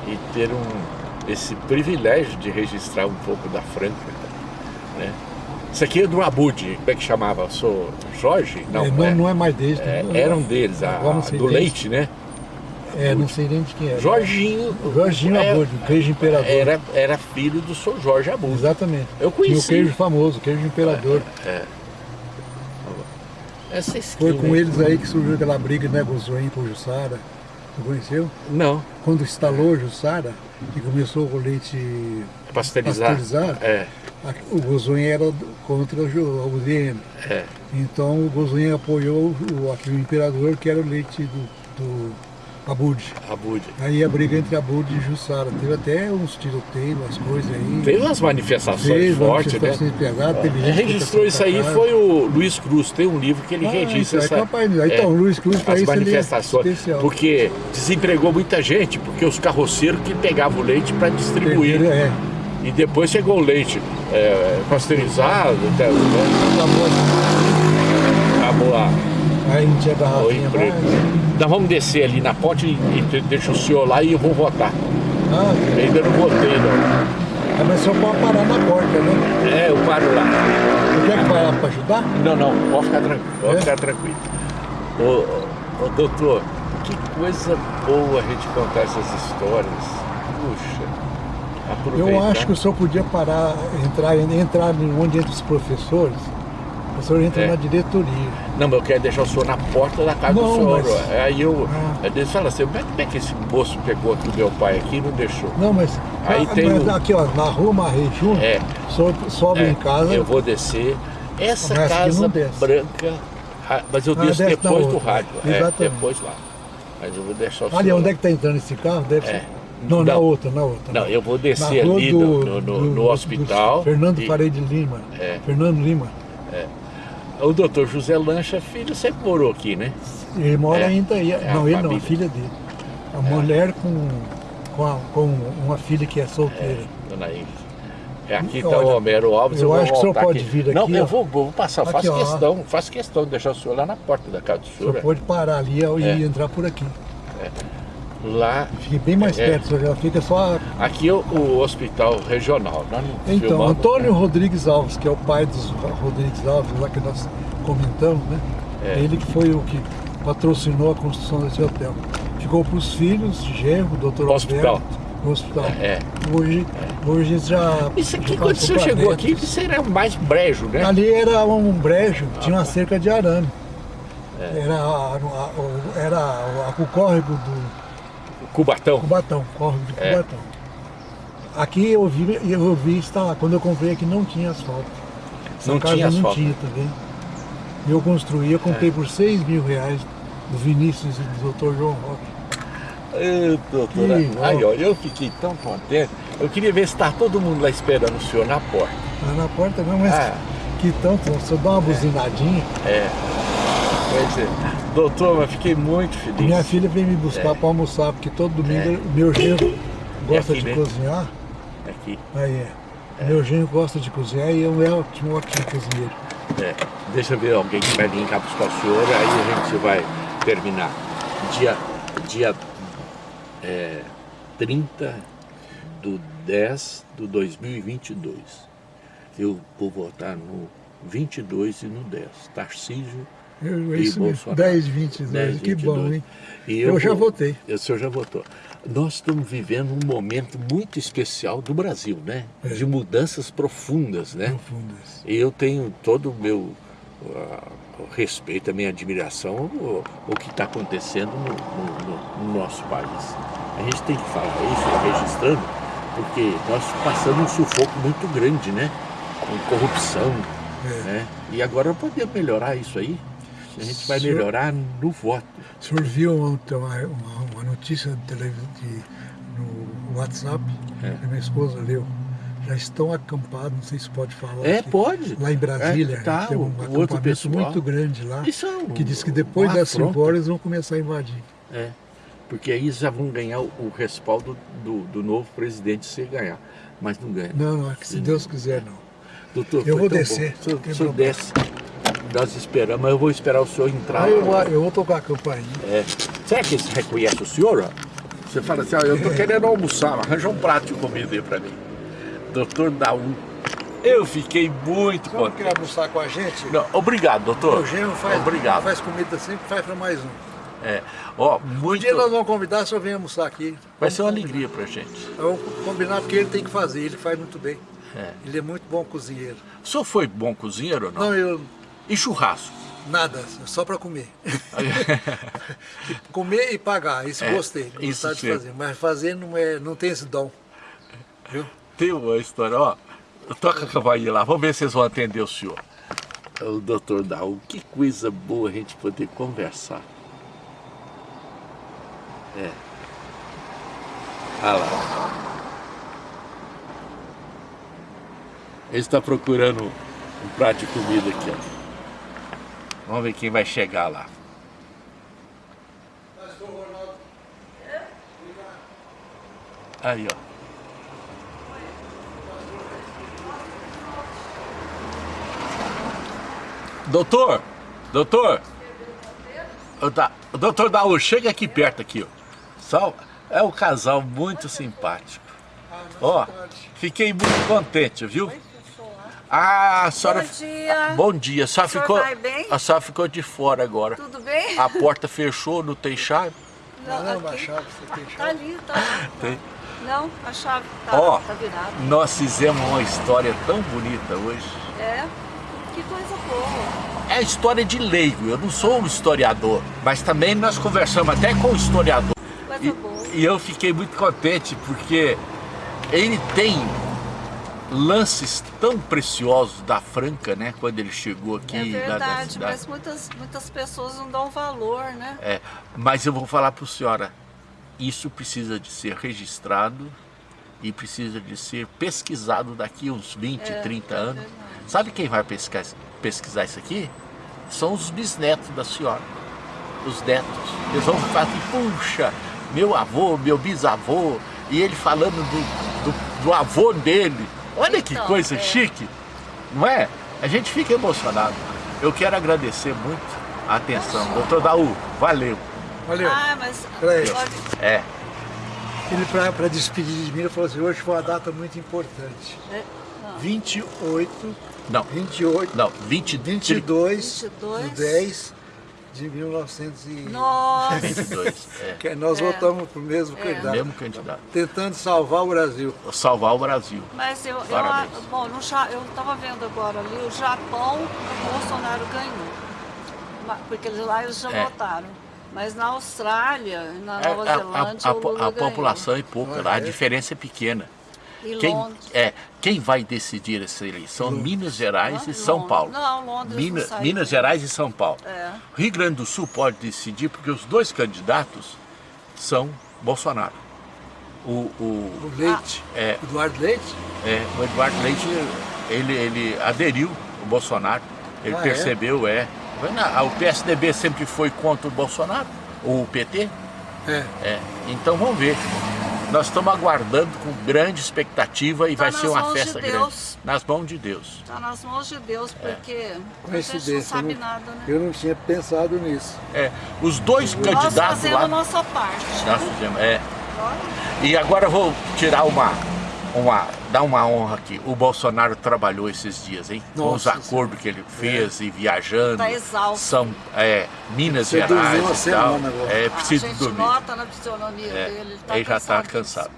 e ter um, esse privilégio de registrar um pouco da Franca. Né? Isso aqui é do Abud, como é que chamava? Sou Jorge? Não, É, não, é. não é mais deles. É, não- era um deles, a, do deles. leite, né? É, não sei nem de quem é. Jorginho. Jorginho é, Abud, o queijo imperador. Era, era filho do Sr. Jorge Abud. Exatamente. Eu Tinha o conheci. queijo famoso, o queijo imperador. Essa Foi esquina com aí. eles aí que surgiu aquela briga, né, Gozoim por Jussara. Você conheceu? Não, Quando instalou Jussara, que começou com leite pasteurizado, É, a- o Gozoim era contra o UDN. é. Então o Gozoim apoiou o, aqui, o imperador, que era o leite do, do Abud. Abud. Aí a briga entre Abud e Jussara. Teve até uns tiroteios, umas coisas aí. Teve umas manifestações fortes, né? manifestações pesadas, teve Quem gente que registrou isso aí casa. foi o Luiz Cruz, tem um livro que ele Ah, registra então, essa, é capaz de- Então, o Luiz Cruz para as isso é manifestações, especial. porque desempregou muita gente, porque os carroceiros que pegavam o leite para distribuir, Perderam, É, e depois chegou o leite é, pasteurizado, até, né? acabou a, aí não tinha o garrafinha emprego. mais. Nós vamos descer ali na ponte e, e deixa o senhor lá e eu vou votar. Ah, Eu ainda não votei, não. ah, mas só pode parar na porta, né? É, eu paro lá. Você quer que vai lá para ajudar? Não, não, pode ficar tranquilo, pode É? ficar tranquilo. Ô, ô, doutor, que coisa boa a gente contar essas histórias. Puxa, aproveitar. Eu acho que o senhor podia parar, entrar, entrar onde entra os professores. O senhor entra É. na diretoria. Não, mas eu quero deixar o senhor na porta da casa Não, do senhor. mas-. Aí eu. Ah. Aí eles falam assim, como é como é que esse moço pegou aqui o meu pai aqui e não deixou? Não, mas, Aí ah, tem mas o- aqui ó, na rua Marrei Júnior, É. sobe É, em casa. Eu vou descer. Essa casa branca. Mas eu Ah, desço na depois do rádio. É, Exatamente. depois lá. Mas eu vou deixar o Ali, senhor. onde é que está entrando esse carro? Deve É. ser. Não, na Não. outra, na outra. Não, eu vou descer Na ali do- no, no, do- no do hospital. Fernando e- Parede Lima. É. Fernando Lima. O doutor José Lancha, filho, sempre morou aqui, né? Ele mora É. ainda aí. É não, ele não, a filha dele. A mulher com, com, a- com uma filha que é solteira. Dona Ingrid. É, aqui está o Homero Alves. eu vou acho que o senhor pode aqui. vir Não, aqui, eu ó. vou, vou passar. Aqui, faço ó. questão, faço questão de deixar o senhor lá na porta da casa do O senhor. senhor pode parar ali e É. entrar por aqui. Lá, Fique bem mais É. perto, senhor já fica só. aqui é o, hospital regional. Nós não Então, filmamos, Antônio Rodrigues Alves, que é o pai dos Rodrigues Alves, lá que nós comentamos, né? É. Ele que foi o que patrocinou a construção desse hotel. Ficou para os filhos, genro, doutor hospital. Alberto. no hospital. É. Hoje, hoje já. Isso aqui, quando você chegou aqui, isso era mais brejo, né? Ali era um brejo, tinha uma cerca de arame. É. Era, a, a- era a- o córrego do Cubatão. Cubatão, córrego de É. Cubatão. Aqui eu vi, eu vi instalar, quando eu comprei aqui não tinha asfalto. Essa Não casa tinha não asfalto. tinha também. Eu construí, eu É. comprei por 6 mil reais do Vinícius e do Dr. João Roque. Ô, doutora, Que aí, ó, eu fiquei tão contente. Eu queria ver se tá todo mundo lá esperando o senhor na porta. Lá na porta não, mas Ah. que tanto, se eu dar uma buzinadinha, É. Pois é. Doutor, mas fiquei muito feliz. minha filha vem me buscar É. para almoçar, porque todo domingo meu genro gosta aqui, de né? cozinhar. Aqui. Aí é. Meu genro gosta de cozinhar e eu é ótimo, ótimo cozinheiro. É. Deixa eu ver alguém que vai vir cá buscar o senhor, aí a gente vai terminar. Dia, dia é, 30 do 10 do 2022. Eu vou votar no 22 e no 10. Tarcísio Eu, e isso Bolsonaro. 10, 22, 10, que bom, 22. hein? E Eu já vou- votei. O senhor já votou. Nós estamos vivendo um momento muito especial do Brasil, né? É. De mudanças profundas, né? Profundas. E eu tenho todo o meu ah, respeito, a minha admiração o, o que está acontecendo no, no- no nosso país. A gente tem que falar isso, registrando, porque nós passamos um sufoco muito grande, né? Com corrupção, É. né? E agora podemos melhorar isso aí. A gente vai Senhor- melhorar no voto. O senhor viu ontem uma, uma, uma notícia de de- no WhatsApp, É. que minha esposa leu. Já estão acampados, não sei se pode falar. É, aqui, pode. Lá em Brasília, É, tá, tem um acampamento pessoal. muito grande lá, Isso é que diz que depois das 5 afronta. horas vão começar a invadir. É, porque aí já vão ganhar o, respaldo do, do novo presidente se ganhar. Mas não ganha. Não, não, é que se Deus quiser não. Doutor, Eu vou descer, bom. O senhor, o senhor desce. Nós esperamos, mas eu vou esperar o senhor entrar. Aí eu, vou- eu vou tocar a campainha. É. Será que você reconhece o senhor? ó? Você fala assim, ó, eu tô querendo almoçar, arranja um prato de comida aí pra mim. Doutor Daú. Eu fiquei muito não contente. quer almoçar com a gente? Não, obrigado, doutor. O Gênero faz, Obrigado. faz comida sempre, faz para mais um. É. Ó, Um muito... dia nós vamos convidar, só vem almoçar aqui. Vai ser uma alegria pra gente. Vamos combinar porque ele tem que fazer, ele faz muito bem. É. Ele é muito bom cozinheiro. O senhor foi bom cozinheiro ou não? Não, eu E churrasco? nada, só para comer. comer e pagar, isso É, gostei, isso gostar de fazer. Mas fazer não, é, não tem esse dom. Viu? Tem uma história, ó. Toca a campainha lá, vamos ver se vocês vão atender o senhor. O doutor Daú, que coisa boa a gente poder conversar. É. Olha lá. Ele está procurando um prato de comida aqui, ó. Vamos ver quem vai chegar lá. Aí, ó. Doutor, doutor, da- doutor Daú, chega aqui perto aqui, ó. Só, é um casal muito simpático. Ó, fiquei muito contente, viu? Ah, a senhora... Bom dia. Bom dia. A senhora, senhor ficou, vai bem? a senhora ficou de fora agora. Tudo bem? A porta fechou, não tem chave? Não, não, aqui. a chave você tem Tá chave. ali, tá. Tem. Não, a chave tá, Ó, tá virada. nós fizemos uma história tão bonita hoje. É, que coisa boa. É a história de leigo, eu não sou um historiador, mas também nós conversamos até com o historiador. Coisa E, boa. e eu fiquei muito contente porque ele tem lances tão preciosos da Franca, né? Quando ele chegou aqui É lá da verdade, cidade. mas muitas, muitas pessoas não dão valor, né? É, mas eu vou falar para a senhora, isso precisa de ser registrado e precisa de ser pesquisado daqui uns 20, É, 30 é anos. verdade. Sabe quem vai pesquisar, pesquisar isso aqui? São os bisnetos da senhora, os netos. Eles vão falar assim, puxa, meu avô, meu bisavô, e ele falando do, do, do avô dele. Olha que Então, coisa é. chique, não é? A gente fica emocionado. Eu quero agradecer muito a atenção. Doutor Daú, valeu. Valeu. Ah, mas Peraí. É, Ele, para despedir de mim, ele falou assim, hoje foi uma data muito importante. é, não, 28, não, 28, não, 20, 22, 22, do 10 de 1922. Nossa, 22. É, Que nós votamos para o mesmo candidato. mesmo candidato. Tentando salvar o Brasil. Salvar o Brasil. mas eu, eu bom, no, eu estava vendo agora ali, o Japão, o Bolsonaro ganhou. Porque eles- lá eles já É. votaram. Mas na Austrália, na É, Nova a- a, Zelândia, a, Lula a ganhou. população é pouca, lá, a diferença é pequena. E Quem, Londres. é, quem vai decidir essa eleição? Minas Gerais e Ah, São Londres. Paulo. Não, Londres não Minas, saiu. Minas Gerais e São Paulo. É. Rio Grande do Sul pode decidir porque os dois candidatos são Bolsonaro. O, o, O Leite, É. Eduardo Leite, é, o Eduardo Leite, ele, ele aderiu o Bolsonaro, ele Ah, é? percebeu, é. Na- O PSDB sempre foi contra o Bolsonaro, ou o PT, é, é. Então vamos ver. Nós estamos aguardando com grande expectativa e Tá vai ser uma mãos de festa grande. Nas mãos de Deus. Está nas mãos de Deus, É. porque a gente não sabe eu não- nada, né? Eu não tinha pensado nisso. É, os dois Nós candidatos fazemos lá. a nossa parte. Nós fizemos, é. E agora eu vou tirar uma, uma, dar uma honra aqui. O Bolsonaro trabalhou esses dias, hein? Com os Nossa acordos que ele fez e viajando. Tá exausto. São é, Minas dormiu Gerais e tal. agora. É, a preciso gente dormir. nota na fisionomia É, dele, ele tá ele já está cansado.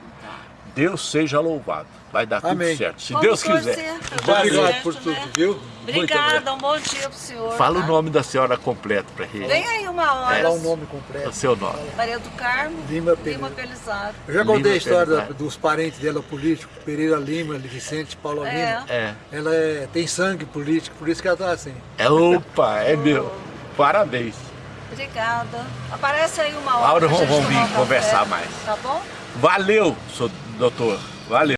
Deus seja louvado. Vai dar Amém. tudo certo. Se Vamos Deus quiser. pra Obrigado certo, por tudo, né? viu? Obrigada, um bom dia pro senhor. Fala tá? o nome da senhora completo para ele. Vem aí uma hora. Fala o nome completo. O seu nome. Maria do Carmo, Lima Lima. Pelizaro. Eu já contei Lima a história dos parentes dela políticos, Pereira Lima, Vicente, Paula É. Lima. É. Ela é- tem sangue político, por isso que ela está assim. é. Opa, é meu. Parabéns. Obrigada. Aparece aí uma hora. Laura, pra vamos- vamos vir conversar mais. Tá bom? Valeu, doutor. Valeu.